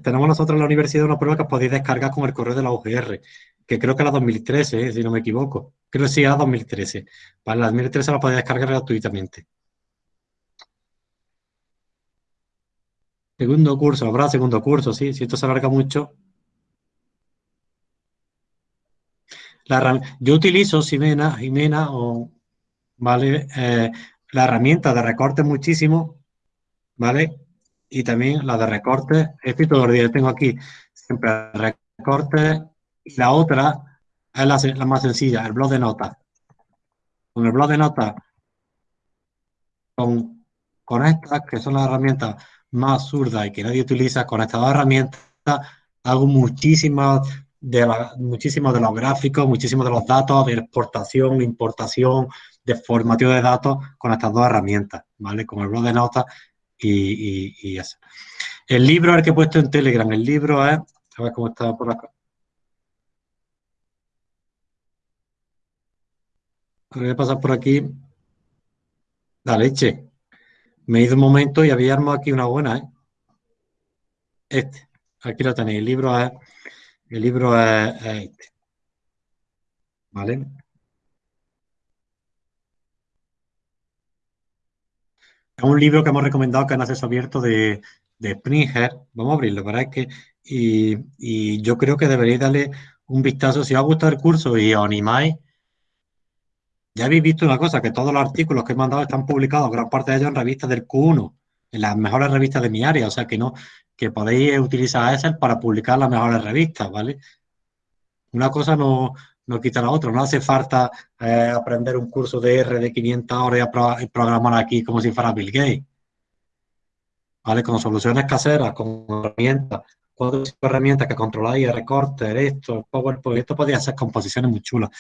tenemos nosotros en la universidad una prueba que os podéis descargar con el correo de la UGR, que creo que era 2013, eh, si no me equivoco. Creo que sí era 2013. Para la 2013 la podéis descargar gratuitamente. Segundo curso, habrá segundo curso, sí. Si esto se alarga mucho, yo utilizo Ximena, Jimena o, ¿vale? Eh, la herramienta de recorte muchísimo, ¿vale? Y también la de recorte, estoy todo el día, tengo aquí siempre recorte y la otra es la, más sencilla, el blog de notas. Con el blog de notas, con, con estas, que son las herramientas más absurdas y que nadie utiliza, con estas dos herramientas hago muchísimas de, muchísimos de los gráficos, muchísimos de los datos de exportación, importación, de formateo de datos con estas dos herramientas, ¿vale? Con el blog de notas y, eso. El libro el que he puesto en Telegram, el libro es, a ver cómo está por acá. Voy a pasar por aquí. La leche. Me he ido un momento y había armado aquí una buena, ¿eh? Este. Aquí lo tenéis. El libro es, el libro es, este. ¿Vale? Es un libro que hemos recomendado que en acceso abierto de, de Springer. Vamos a abrirlo, para es que. Y, yo creo que deberéis darle un vistazo. Si os ha gustado el curso y os animáis, ya habéis visto una cosa, que todos los artículos que he mandado están publicados, gran parte de ellos en revistas del Q1, en las mejores revistas de mi área, o sea que no, que podéis utilizar Excel para publicar las mejores revistas, ¿vale? Una cosa no, no quita la otra, no hace falta eh, aprender un curso de R de 500 horas y, programar aquí como si fuera Bill Gates, ¿vale? Con soluciones caseras, con herramientas, cuatro herramientas que controláis, recortes, esto, PowerPoint, esto podría ser composiciones muy chulas.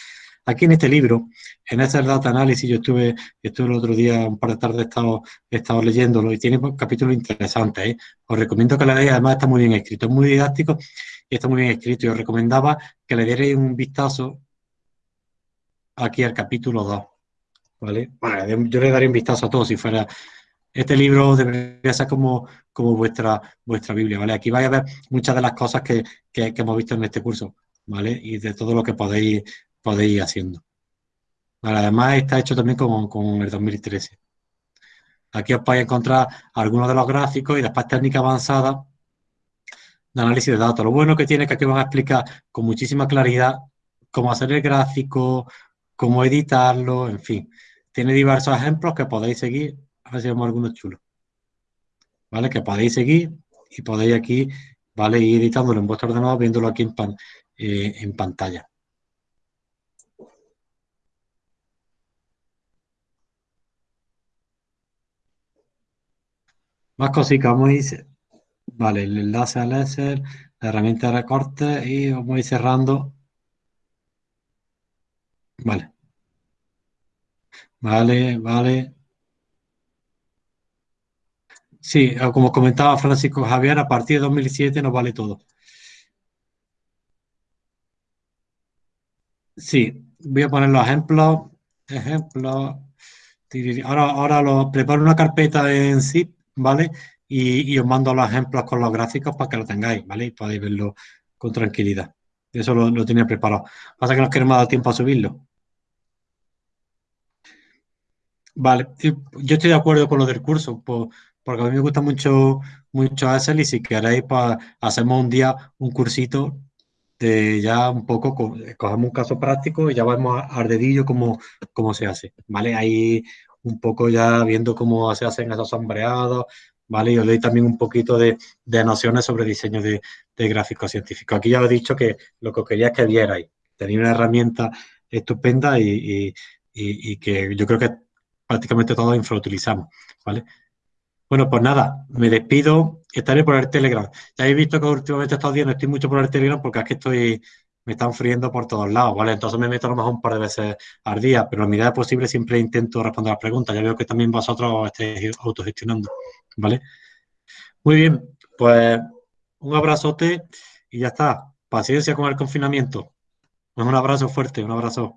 Aquí en este libro, en este Data Analysis, yo estuve, estuve el otro día, un par de tardes, he estado, estado leyéndolo y tiene capítulos interesantes. ¿eh? Os recomiendo que lo leáis, además está muy bien escrito, es muy didáctico y está muy bien escrito. Y os recomendaba que le dierais un vistazo aquí al capítulo 2. ¿vale? yo le daría un vistazo a todos si fuera... Este libro debería ser como, como vuestra, vuestra Biblia, ¿vale? Aquí vais a ver muchas de las cosas que, que hemos visto en este curso, ¿vale? Y de todo lo que podéis podéis ir haciendo. además está hecho también con, con el 2013. Aquí os podéis encontrar algunos de los gráficos y después técnicas avanzadas de análisis de datos. Lo bueno que tiene es que aquí van a explicar con muchísima claridad cómo hacer el gráfico, cómo editarlo, en fin. Tiene diversos ejemplos que podéis seguir. A ver si vemos algunos chulos. ¿Vale? Que podéis seguir y podéis aquí, ¿vale? Ir editándolo en vuestro ordenador, viéndolo aquí en, eh, en pantalla. Más cositas, a ir, vale, el enlace al láser, la herramienta de recorte y vamos a ir cerrando. Vale. Vale, vale. Sí, como comentaba Francisco Javier, a partir de 2007 nos vale todo. Sí, voy a poner los ejemplos. Ejemplos. Ahora, ahora lo, preparo una carpeta en zip ¿vale? Y, os mando los ejemplos con los gráficos para que lo tengáis, ¿vale? Y podéis verlo con tranquilidad. Eso lo, tenía preparado. Pasa que nos queremos dar tiempo a subirlo. Vale, yo estoy de acuerdo con lo del curso, porque a mí me gusta mucho, mucho Excel y si queréis, pues hacemos un día un cursito de ya un poco, cogemos un caso práctico y ya vamos a dedillo cómo, cómo se hace, ¿vale? Ahí un poco ya viendo cómo se hacen esos sombreados, ¿vale? Y os doy también un poquito de, nociones sobre diseño de, de gráficos científicos. Aquí ya os he dicho que lo que quería es que vierais. Tenía una herramienta estupenda y, que yo creo que prácticamente todos infrautilizamos, ¿vale? Bueno, pues nada, me despido. Estaré por el Telegram. Ya habéis visto que últimamente estos días no estoy mucho por el Telegram porque es que estoy me están friendo por todos lados, ¿vale? Entonces me meto a lo mejor un par de veces al día, pero en medida posible siempre intento responder las preguntas. Ya veo que también vosotros estéis autogestionando, ¿vale? Muy bien, pues un abrazote y ya está. Paciencia con el confinamiento. Un abrazo fuerte, un abrazo.